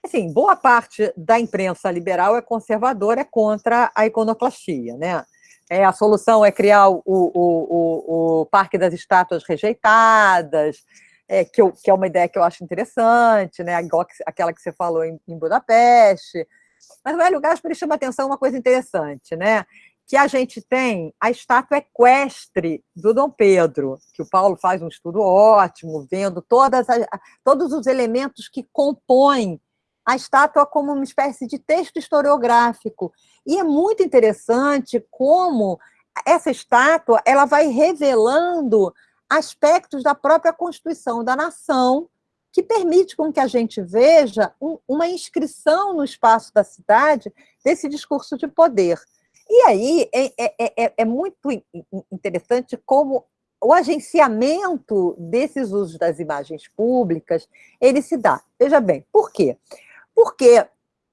Speaker 1: assim, boa parte da imprensa liberal é conservadora, é contra a iconoclastia, né? É, a solução é criar o, o, o, o Parque das Estátuas Rejeitadas, é, que, eu, que, é uma ideia que eu acho interessante, né? Igual aquela que você falou em, em Budapeste. Mas o Hélio Gaspari chama atenção uma coisa interessante, né? que a gente tem a estátua equestre do Dom Pedro, que o Paulo faz um estudo ótimo, vendo todas as, todos os elementos que compõem a estátua como uma espécie de texto historiográfico. E é muito interessante como essa estátua ela vai revelando aspectos da própria Constituição da nação que permite com que a gente veja um, uma inscrição no espaço da cidade desse discurso de poder. E aí é, é, é, é muito interessante como o agenciamento desses usos das imagens públicas, ele se dá. Veja bem, por quê? Porque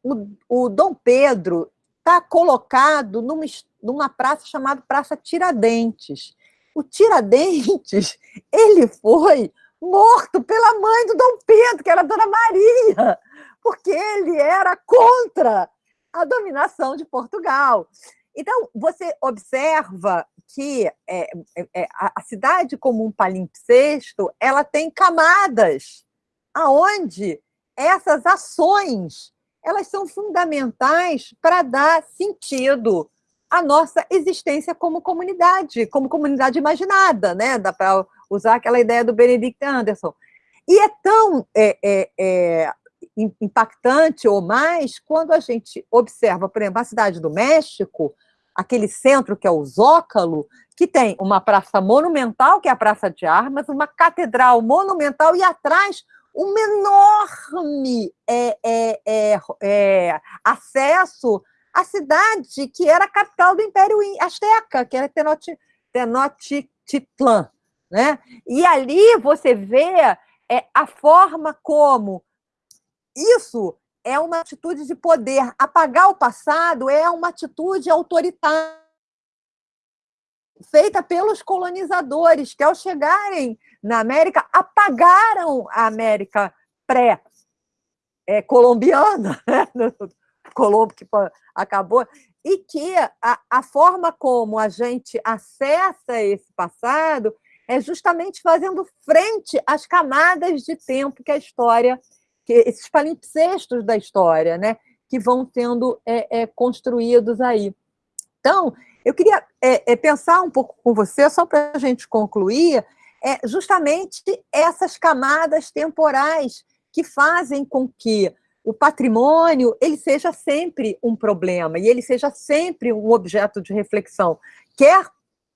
Speaker 1: o, o Dom Pedro está colocado numa, numa praça chamada Praça Tiradentes. O Tiradentes, ele foi morto pela mãe do Dom Pedro, que era a Dona Maria, porque ele era contra a dominação de Portugal. Então, você observa que é, é, é a cidade como um palimpsesto, ela tem camadas, aonde essas ações elas são fundamentais para dar sentido à nossa existência como comunidade, como comunidade imaginada, né? Dá para usar aquela ideia do Benedict Anderson. E é tão é, é, é, impactante ou mais quando a gente observa, por exemplo, a cidade do México, aquele centro que é o Zócalo, que tem uma praça monumental, que é a Praça de Armas, uma catedral monumental e atrás um enorme é, é, é, é, acesso à cidade que era a capital do Império Azteca, que era Tenochtitlan. Né? E ali você vê é, a forma como isso é uma atitude de poder. Apagar o passado é uma atitude autoritária feita pelos colonizadores, que ao chegarem na América, apagaram a América pré-colombiana, né? Colombo que acabou, e que a, a forma como a gente acessa esse passado é justamente fazendo frente às camadas de tempo que a história que esses palimpsestos da história, né, que vão sendo é, é, construídos aí. Então, eu queria é, é pensar um pouco com você, só para a gente concluir, é justamente essas camadas temporais que fazem com que o patrimônio ele seja sempre um problema e ele seja sempre um objeto de reflexão, quer,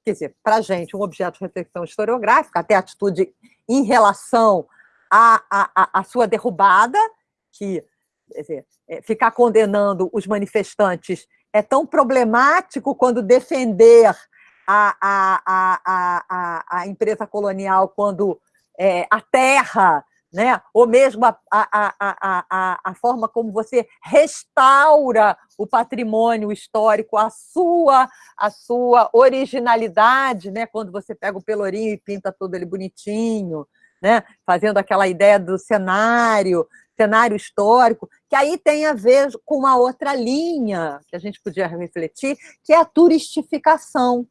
Speaker 1: quer dizer, para a gente, um objeto de reflexão historiográfica, até atitude em relação a, a, a sua derrubada, que dizer, é, ficar condenando os manifestantes é tão problemático quando defender a, a, a, a, empresa colonial, quando é, a terra, né? ou mesmo a, a, a, a, a forma como você restaura o patrimônio histórico, a sua, a sua originalidade, né? quando você pega o pelourinho e pinta todo ele bonitinho, né? fazendo aquela ideia do cenário, cenário histórico, que aí tem a ver com uma outra linha que a gente podia refletir, que é a turistificação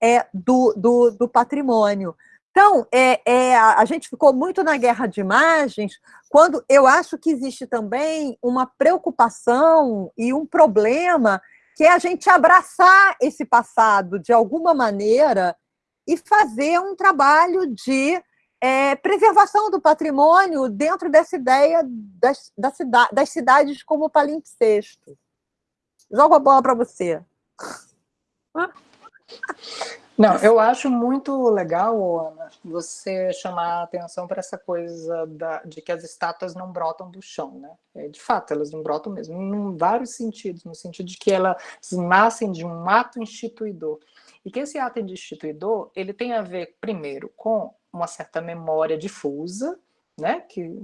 Speaker 1: é, do, do, do patrimônio. Então, é, é, a gente ficou muito na guerra de imagens, quando eu acho que existe também uma preocupação e um problema que é a gente abraçar esse passado de alguma maneira e fazer um trabalho de é, preservação do patrimônio dentro dessa ideia das, da cida, das cidades como palimpsesto. Jogo a bola para você.
Speaker 2: Não, eu acho muito legal, Ana, você chamar a atenção para essa coisa da, de que as estátuas não brotam do chão, né? É, de fato, elas não brotam mesmo, em vários sentidos, no sentido de que elas nascem de um ato instituidor. E que esse ato instituidor, ele tem a ver, primeiro, com uma certa memória difusa, né, que,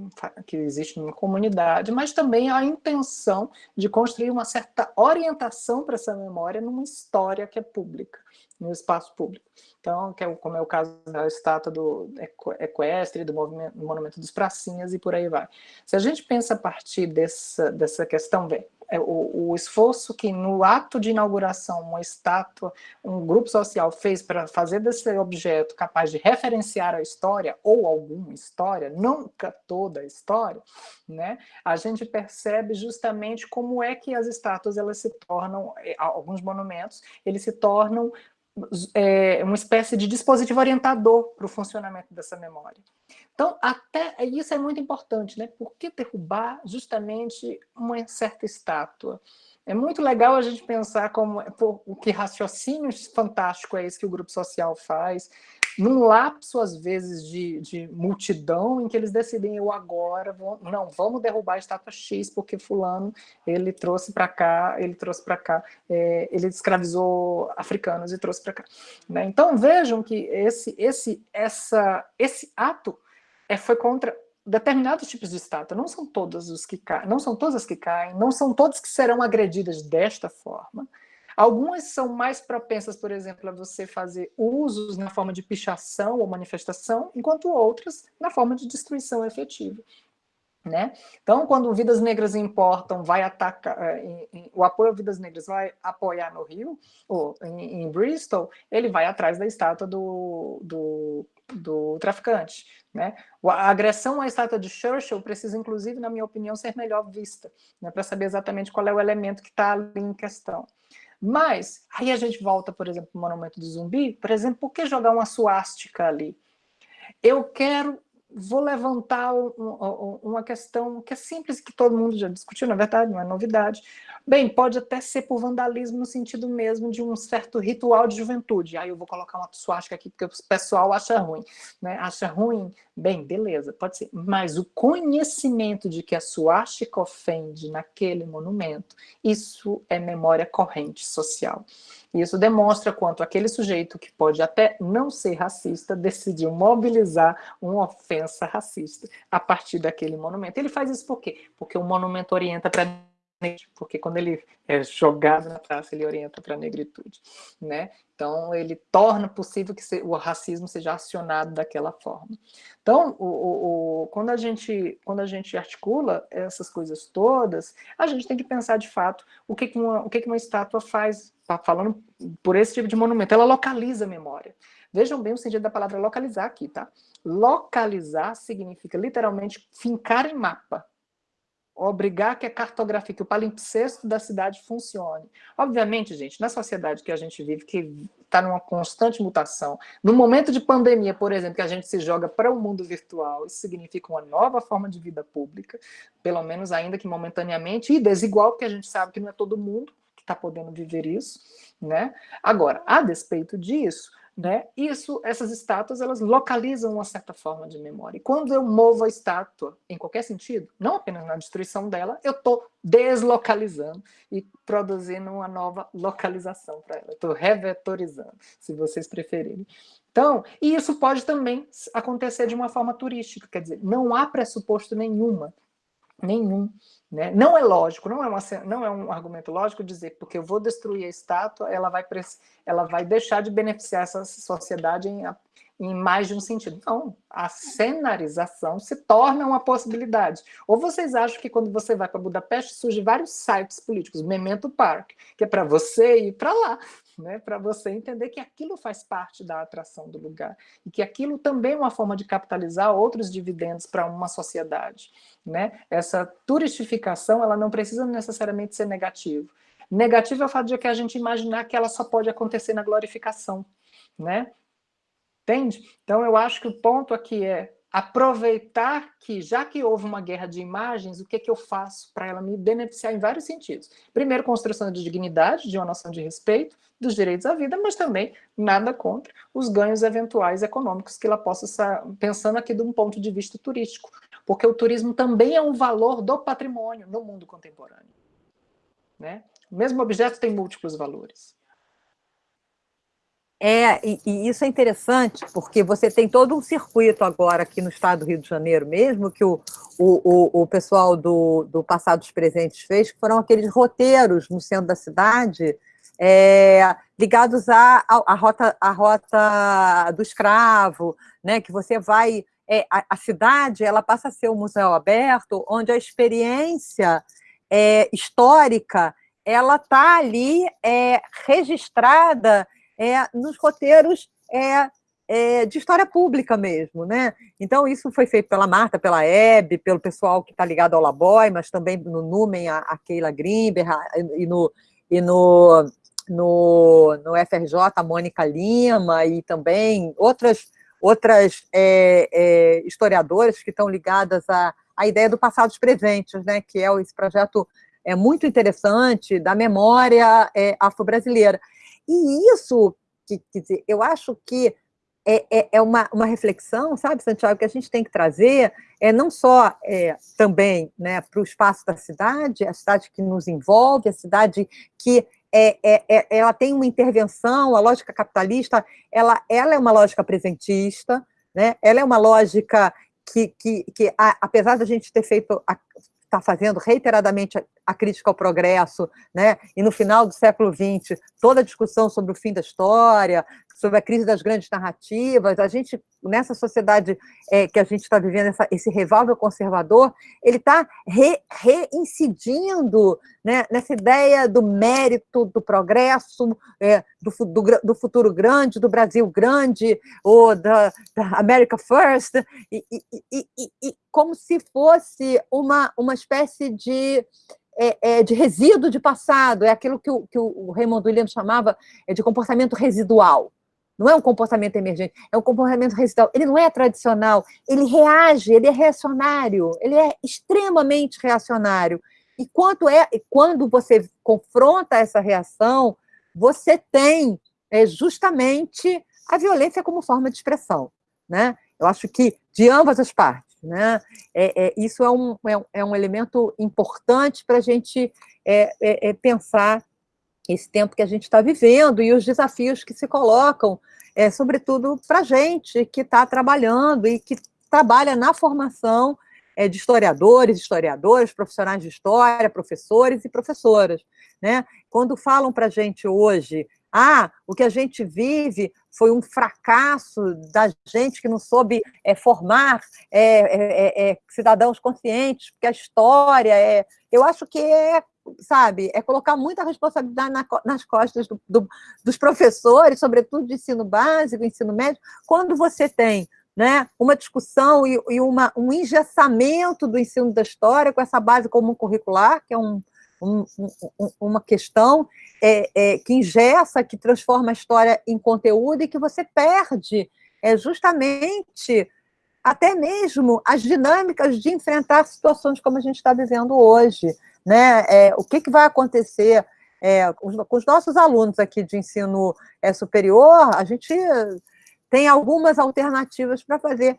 Speaker 2: que existe numa comunidade, mas também a intenção de construir uma certa orientação para essa memória numa história que é pública, no espaço público. Então, que é, como é o caso da estátua do equestre, do, do monumento dos pracinhas e por aí vai. Se a gente pensa a partir dessa, dessa questão, vem, é, o, o, esforço que no ato de inauguração uma estátua, um grupo social fez para fazer desse objeto capaz de referenciar a história, ou alguma história, nunca toda a história, né, a gente percebe justamente como é que as estátuas elas se tornam, é, alguns monumentos, eles se tornam é, uma espécie de dispositivo orientador para o funcionamento dessa memória. Então, até isso é muito importante, né? Por que derrubar justamente uma certa estátua? É muito legal a gente pensar como o que raciocínio fantástico é esse que o grupo social faz, num lapso, às vezes, de, de multidão, em que eles decidem, eu agora, vou, não, vamos derrubar a estátua X, porque fulano, ele trouxe para cá, ele trouxe para cá, é, ele escravizou africanos e trouxe para cá. Né? Então, vejam que esse, esse, essa, esse ato é, foi contra determinados tipos de estátua, não são todas os que caem, não são todas as que caem, não são todas que serão agredidas desta forma. Algumas são mais propensas, por exemplo, a você fazer usos na forma de pichação ou manifestação, enquanto outras na forma de destruição efetiva. Né? Então, quando Vidas Negras importam, vai atacar, é, o apoio a Vidas Negras vai apoiar no Rio, ou em, em Bristol, ele vai atrás da estátua do, do, do traficante. Né? A agressão à estátua de Churchill precisa, inclusive, na minha opinião, ser melhor vista, né? para saber exatamente qual é o elemento que está ali em questão. Mas, aí a gente volta, por exemplo, para o Monumento do Zumbi, por exemplo, por que jogar uma suástica ali? Eu quero vou levantar um, uma questão que é simples, que todo mundo já discutiu, na verdade, não é novidade. Bem, pode até ser por vandalismo no sentido mesmo de um certo ritual de juventude. Aí eu vou colocar uma suástica aqui, porque o pessoal acha ruim. Né? Acha ruim? Bem, beleza, pode ser. Mas o conhecimento de que a suástica ofende naquele monumento, isso é memória corrente social. Isso demonstra quanto aquele sujeito, que pode até não ser racista, decidiu mobilizar uma ofensa racista a partir daquele monumento. Ele faz isso por quê? Porque o monumento orienta para porque quando ele é jogado na praça, ele orienta para a negritude, né? Então, ele torna possível que o racismo seja acionado daquela forma. Então, o, o, o, quando, a gente, quando a gente articula essas coisas todas, a gente tem que pensar, de fato, o que, que, uma, o que, que uma estátua faz, tá falando por esse tipo de monumento, ela localiza a memória. Vejam bem o sentido da palavra localizar aqui, tá? Localizar significa, literalmente, fincar em mapa obrigar que a cartografia, que o palimpsesto da cidade funcione. Obviamente, gente, na sociedade que a gente vive, que está numa constante mutação, no momento de pandemia, por exemplo, que a gente se joga para o mundo virtual, isso significa uma nova forma de vida pública, pelo menos ainda que momentaneamente, e desigual, porque a gente sabe que não é todo mundo que está podendo viver isso, né? Agora, a despeito disso, né? Isso, essas estátuas, elas localizam uma certa forma de memória. E quando eu movo a estátua, em qualquer sentido, não apenas na destruição dela, eu estou deslocalizando e produzindo uma nova localização para ela. Estou revetorizando, se vocês preferirem. Então, e isso pode também acontecer de uma forma turística, quer dizer, não há pressuposto nenhuma, nenhum, né? Não é lógico, não é, uma, não é um argumento lógico dizer porque eu vou destruir a estátua, ela vai, ela vai deixar de beneficiar essa sociedade em, em mais de um sentido. Não, a cenarização se torna uma possibilidade. Ou vocês acham que quando você vai para Budapeste surgem vários sites políticos, Memento Park, que é para você ir para lá, né, para você entender que aquilo faz parte da atração do lugar e que aquilo também é uma forma de capitalizar outros dividendos para uma sociedade. Né? Essa turistificação ela não precisa necessariamente ser negativa. Negativo é o fato de que a gente imaginar que ela só pode acontecer na glorificação. Né? Entende? Então eu acho que o ponto aqui é aproveitar que, já que houve uma guerra de imagens, o que, que eu faço para ela me beneficiar em vários sentidos? Primeiro, construção de dignidade, de uma noção de respeito, dos direitos à vida, mas também nada contra os ganhos eventuais econômicos que ela possa pensando aqui de um ponto de vista turístico, porque o turismo também é um valor do patrimônio no mundo contemporâneo. Né? O mesmo objeto tem múltiplos valores.
Speaker 1: É, e, e, isso é interessante, porque você tem todo um circuito agora aqui no estado do Rio de Janeiro mesmo, que o, o, o pessoal do, do Passados Presentes fez, que foram aqueles roteiros no centro da cidade, é, ligados à, à, rota, à rota do escravo, né, que você vai... É, a, a, cidade ela passa a ser um museu aberto, onde a experiência é, histórica ela está ali é, registrada é, nos roteiros é, é, de história pública mesmo, né? Então, isso foi feito pela Marta, pela Hebe, pelo pessoal que está ligado ao Laboy, mas também no Numen, a, a Keila Grimber, a, e no, e no, no, no FRJ, a Mônica Lima, e também outras, outras é, é, historiadoras que estão ligadas à, à ideia do passados presentes, né? Que é esse projeto é muito interessante da memória é, afro-brasileira. E isso, quer dizer, eu acho que é, é, é, uma, uma reflexão, sabe, Santiago, que a gente tem que trazer, é não só é, também né, para o espaço da cidade, a cidade que nos envolve, a cidade que é, é, é, ela tem uma intervenção, a lógica capitalista, ela, ela é uma lógica presentista, né, ela é uma lógica que, que, que a, apesar da gente ter feito, está fazendo reiteradamente a, crítica ao progresso, né, e no final do século XX, toda a discussão sobre o fim da história, sobre a crise das grandes narrativas, a gente, nessa sociedade é, que a gente está vivendo, essa, esse revival conservador, ele está re, reincidindo né, nessa ideia do mérito, do progresso, é, do, do, do, futuro grande, do Brasil grande, ou da, da America First, e, e, e, e, como se fosse uma, uma espécie de é, é, de resíduo de passado, é aquilo que o, que o Raymond Williams chamava é, de comportamento residual. Não é um comportamento emergente, é um comportamento residual. Ele não é tradicional, ele reage, ele é reacionário, ele é extremamente reacionário. E quando, é, quando você confronta essa reação, você tem é, justamente a violência como forma de expressão. Né? Eu acho que de ambas as partes. Né? É, é, isso é um, é, é um elemento importante para a gente é, é, é pensar esse tempo que a gente está vivendo e os desafios que se colocam, é, sobretudo para a gente que está trabalhando e que trabalha na formação é, de historiadores, historiadoras, profissionais de história, professores e professoras. Né? Quando falam para a gente hoje, ah, o que a gente vive foi um fracasso da gente que não soube é, formar é, é, é cidadãos conscientes, porque a história é... Eu acho que é sabe, é colocar muita responsabilidade na, nas costas do, do, dos professores, sobretudo de ensino básico, ensino médio, quando você tem né, uma discussão e, e uma, um engessamento do ensino da história com essa base comum curricular, que é um, um, um, uma questão é, é, que engessa, que transforma a história em conteúdo e que você perde é, justamente até mesmo as dinâmicas de enfrentar situações como a gente está vivendo hoje né? É, o que, que vai acontecer é, com, os, com, os, nossos alunos aqui de ensino é, superior, a gente tem algumas alternativas para fazer,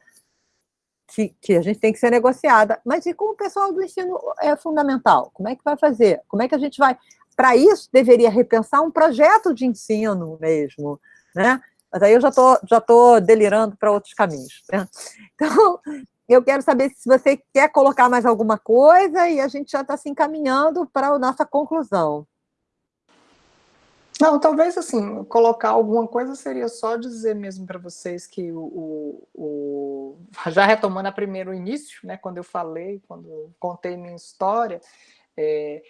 Speaker 1: que, que, a gente tem que ser negociada, mas e com o pessoal do ensino é, fundamental? Como é que vai fazer? Como é que a gente vai... Para isso, deveria repensar um projeto de ensino mesmo, né? Mas aí eu já estou já tô delirando para outros caminhos. Né? Então, eu quero saber se você quer colocar mais alguma coisa e a gente já está se encaminhando para a nossa conclusão.
Speaker 2: Não, talvez assim, colocar alguma coisa seria só dizer mesmo para vocês que o, o, o, já retomando a primeiro início, né, quando eu falei, quando contei minha história, é,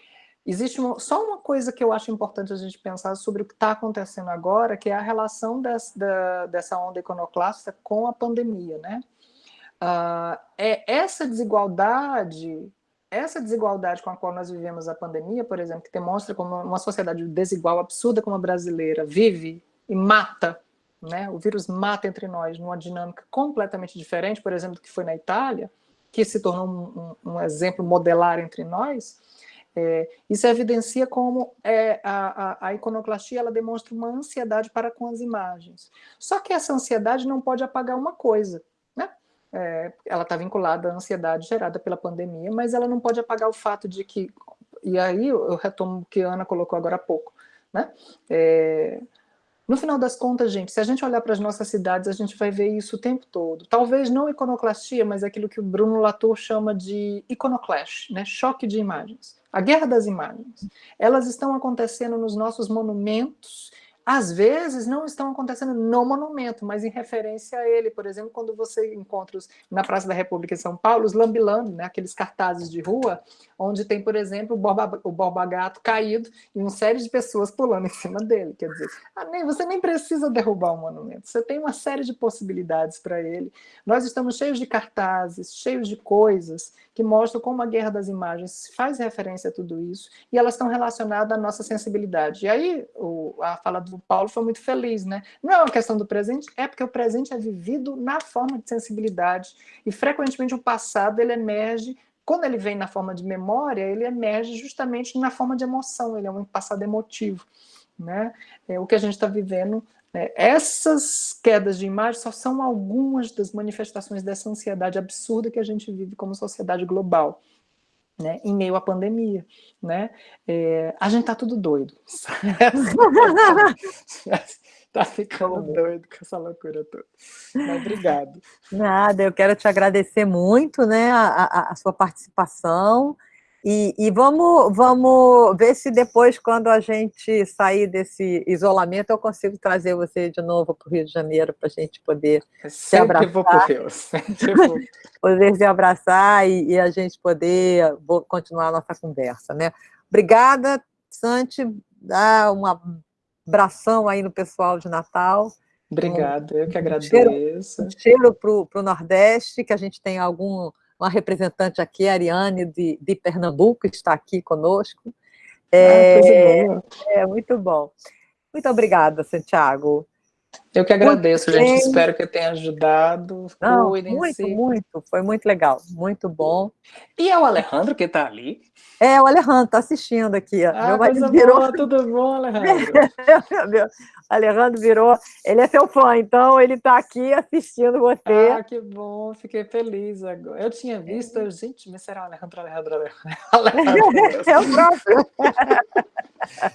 Speaker 2: existe uma, só uma coisa que eu acho importante a gente pensar sobre o que está acontecendo agora, que é a relação des, da, dessa onda iconoclasta com a pandemia, né? Uh, é essa desigualdade, essa desigualdade com a qual nós vivemos a pandemia, por exemplo, que demonstra como uma sociedade desigual, absurda como a brasileira, vive e mata, né? o vírus mata entre nós numa dinâmica completamente diferente, por exemplo, do que foi na Itália, que se tornou um, um, um exemplo modelar entre nós, é, isso evidencia como é, a, a, a, iconoclastia ela demonstra uma ansiedade para com as imagens. Só que essa ansiedade não pode apagar uma coisa, é, ela está vinculada à ansiedade gerada pela pandemia, mas ela não pode apagar o fato de que, e aí eu retomo o que a Ana colocou agora há pouco, né? É, no final das contas, gente, se a gente olhar para as nossas cidades, a gente vai ver isso o tempo todo. Talvez não iconoclastia, mas aquilo que o Bruno Latour chama de iconoclash, né? choque de imagens. A guerra das imagens. Elas estão acontecendo nos nossos monumentos às vezes não estão acontecendo no monumento, mas em referência a ele. Por exemplo, quando você encontra os, na Praça da República em São Paulo, os lambilando, né, aqueles cartazes de rua, onde tem, por exemplo, o Borba, o Borba Gato caído e uma série de pessoas pulando em cima dele. Quer dizer, ah, nem, você nem precisa derrubar o monumento, você tem uma série de possibilidades para ele. Nós estamos cheios de cartazes, cheios de coisas que mostram como a guerra das imagens faz referência a tudo isso, e elas estão relacionadas à nossa sensibilidade. E aí, o, a fala do Paulo foi muito feliz, né? Não é uma questão do presente, é porque o presente é vivido na forma de sensibilidade, e frequentemente o passado ele emerge quando ele vem na forma de memória, ele emerge justamente na forma de emoção, ele é um passado emotivo. Né? É, o que a gente está vivendo Né? Essas quedas de imagem só são algumas das manifestações dessa ansiedade absurda que a gente vive como sociedade global. Né, em meio à pandemia, né? É, a gente tá tudo doido. tá ficando doido com essa loucura toda. Mas obrigado.
Speaker 1: Nada, eu quero te agradecer muito, né, a, a, a sua participação. E, e, vamos, vamos ver se depois, quando a gente sair desse isolamento, eu consigo trazer você de novo para o Rio de Janeiro para a gente poder
Speaker 2: eu se abraçar. vou para o Rio.
Speaker 1: poder se abraçar e, e, a gente poder continuar a nossa conversa. Né? Obrigada, Santi. Dá um abração aí no pessoal de Natal.
Speaker 2: Obrigada, eu que agradeço.
Speaker 1: Um cheiro para o Nordeste, que a gente tem algum uma representante aqui, a Ariane, de, de Pernambuco, está aqui conosco. É, ah, é muito bom. Muito obrigada, Santiago.
Speaker 2: Eu que agradeço, muito gente. Bem. Espero que eu tenha ajudado.
Speaker 1: Não, muito, muito. Foi muito legal. Muito bom.
Speaker 2: E é o Alejandro que está ali?
Speaker 1: É, o Alejandro está assistindo aqui.
Speaker 2: Ah, meu marido virou... Boa, tudo bom, Alejandro?
Speaker 1: meu, Alejandro virou... Ele é seu fã, então ele está aqui assistindo você.
Speaker 2: Ah, que bom. Fiquei feliz agora. Eu tinha visto, é. gente, mas será Alejandro, Alejandro, Alejandro. é o próprio.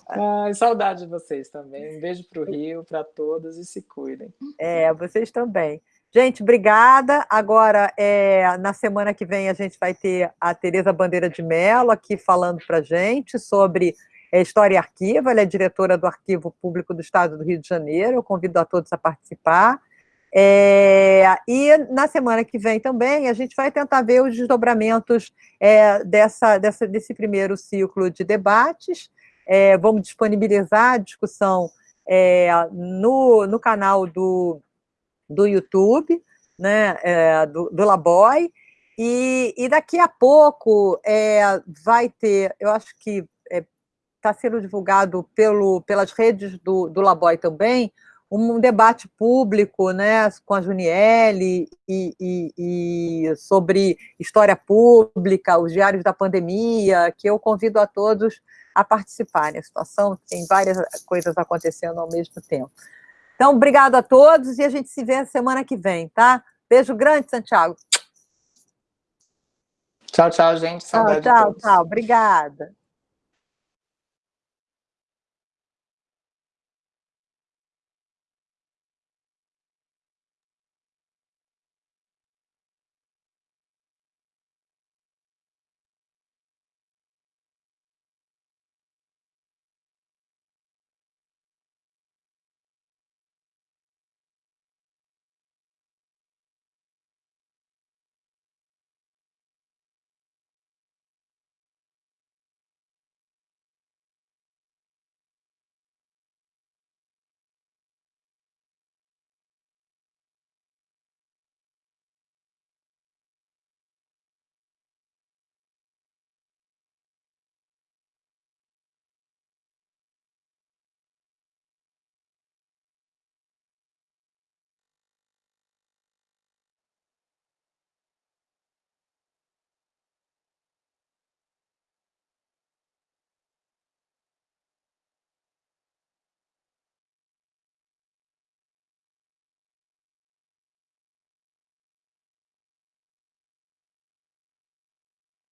Speaker 2: Ai, saudade de vocês também. Um beijo para o Rio, para todos e se cuidem.
Speaker 1: É, vocês também. Gente, obrigada. Agora, é, na semana que vem, a gente vai ter a Tereza Bandeira de Mello aqui falando para a gente sobre é, História e Arquivo. Ela é diretora do Arquivo Público do Estado do Rio de Janeiro. Eu convido a todos a participar. É, e na semana que vem também a gente vai tentar ver os desdobramentos é, dessa, dessa, desse primeiro ciclo de debates. É, vamos disponibilizar a discussão é, no, no canal do do YouTube, né, é, do, do Laboy, e, e, daqui a pouco é, vai ter, eu acho que está é, sendo divulgado pelo, pelas redes do, do Laboy também, um debate público né, com a Juniele e, e, e, sobre história pública, os diários da pandemia, que eu convido a todos a participarem. A situação tem várias coisas acontecendo ao mesmo tempo. Então, obrigado a todos e a gente se vê semana que vem, tá? Beijo grande, Santiago.
Speaker 2: Tchau, tchau, gente.
Speaker 1: Saudade tchau, tchau, tchau. Obrigada.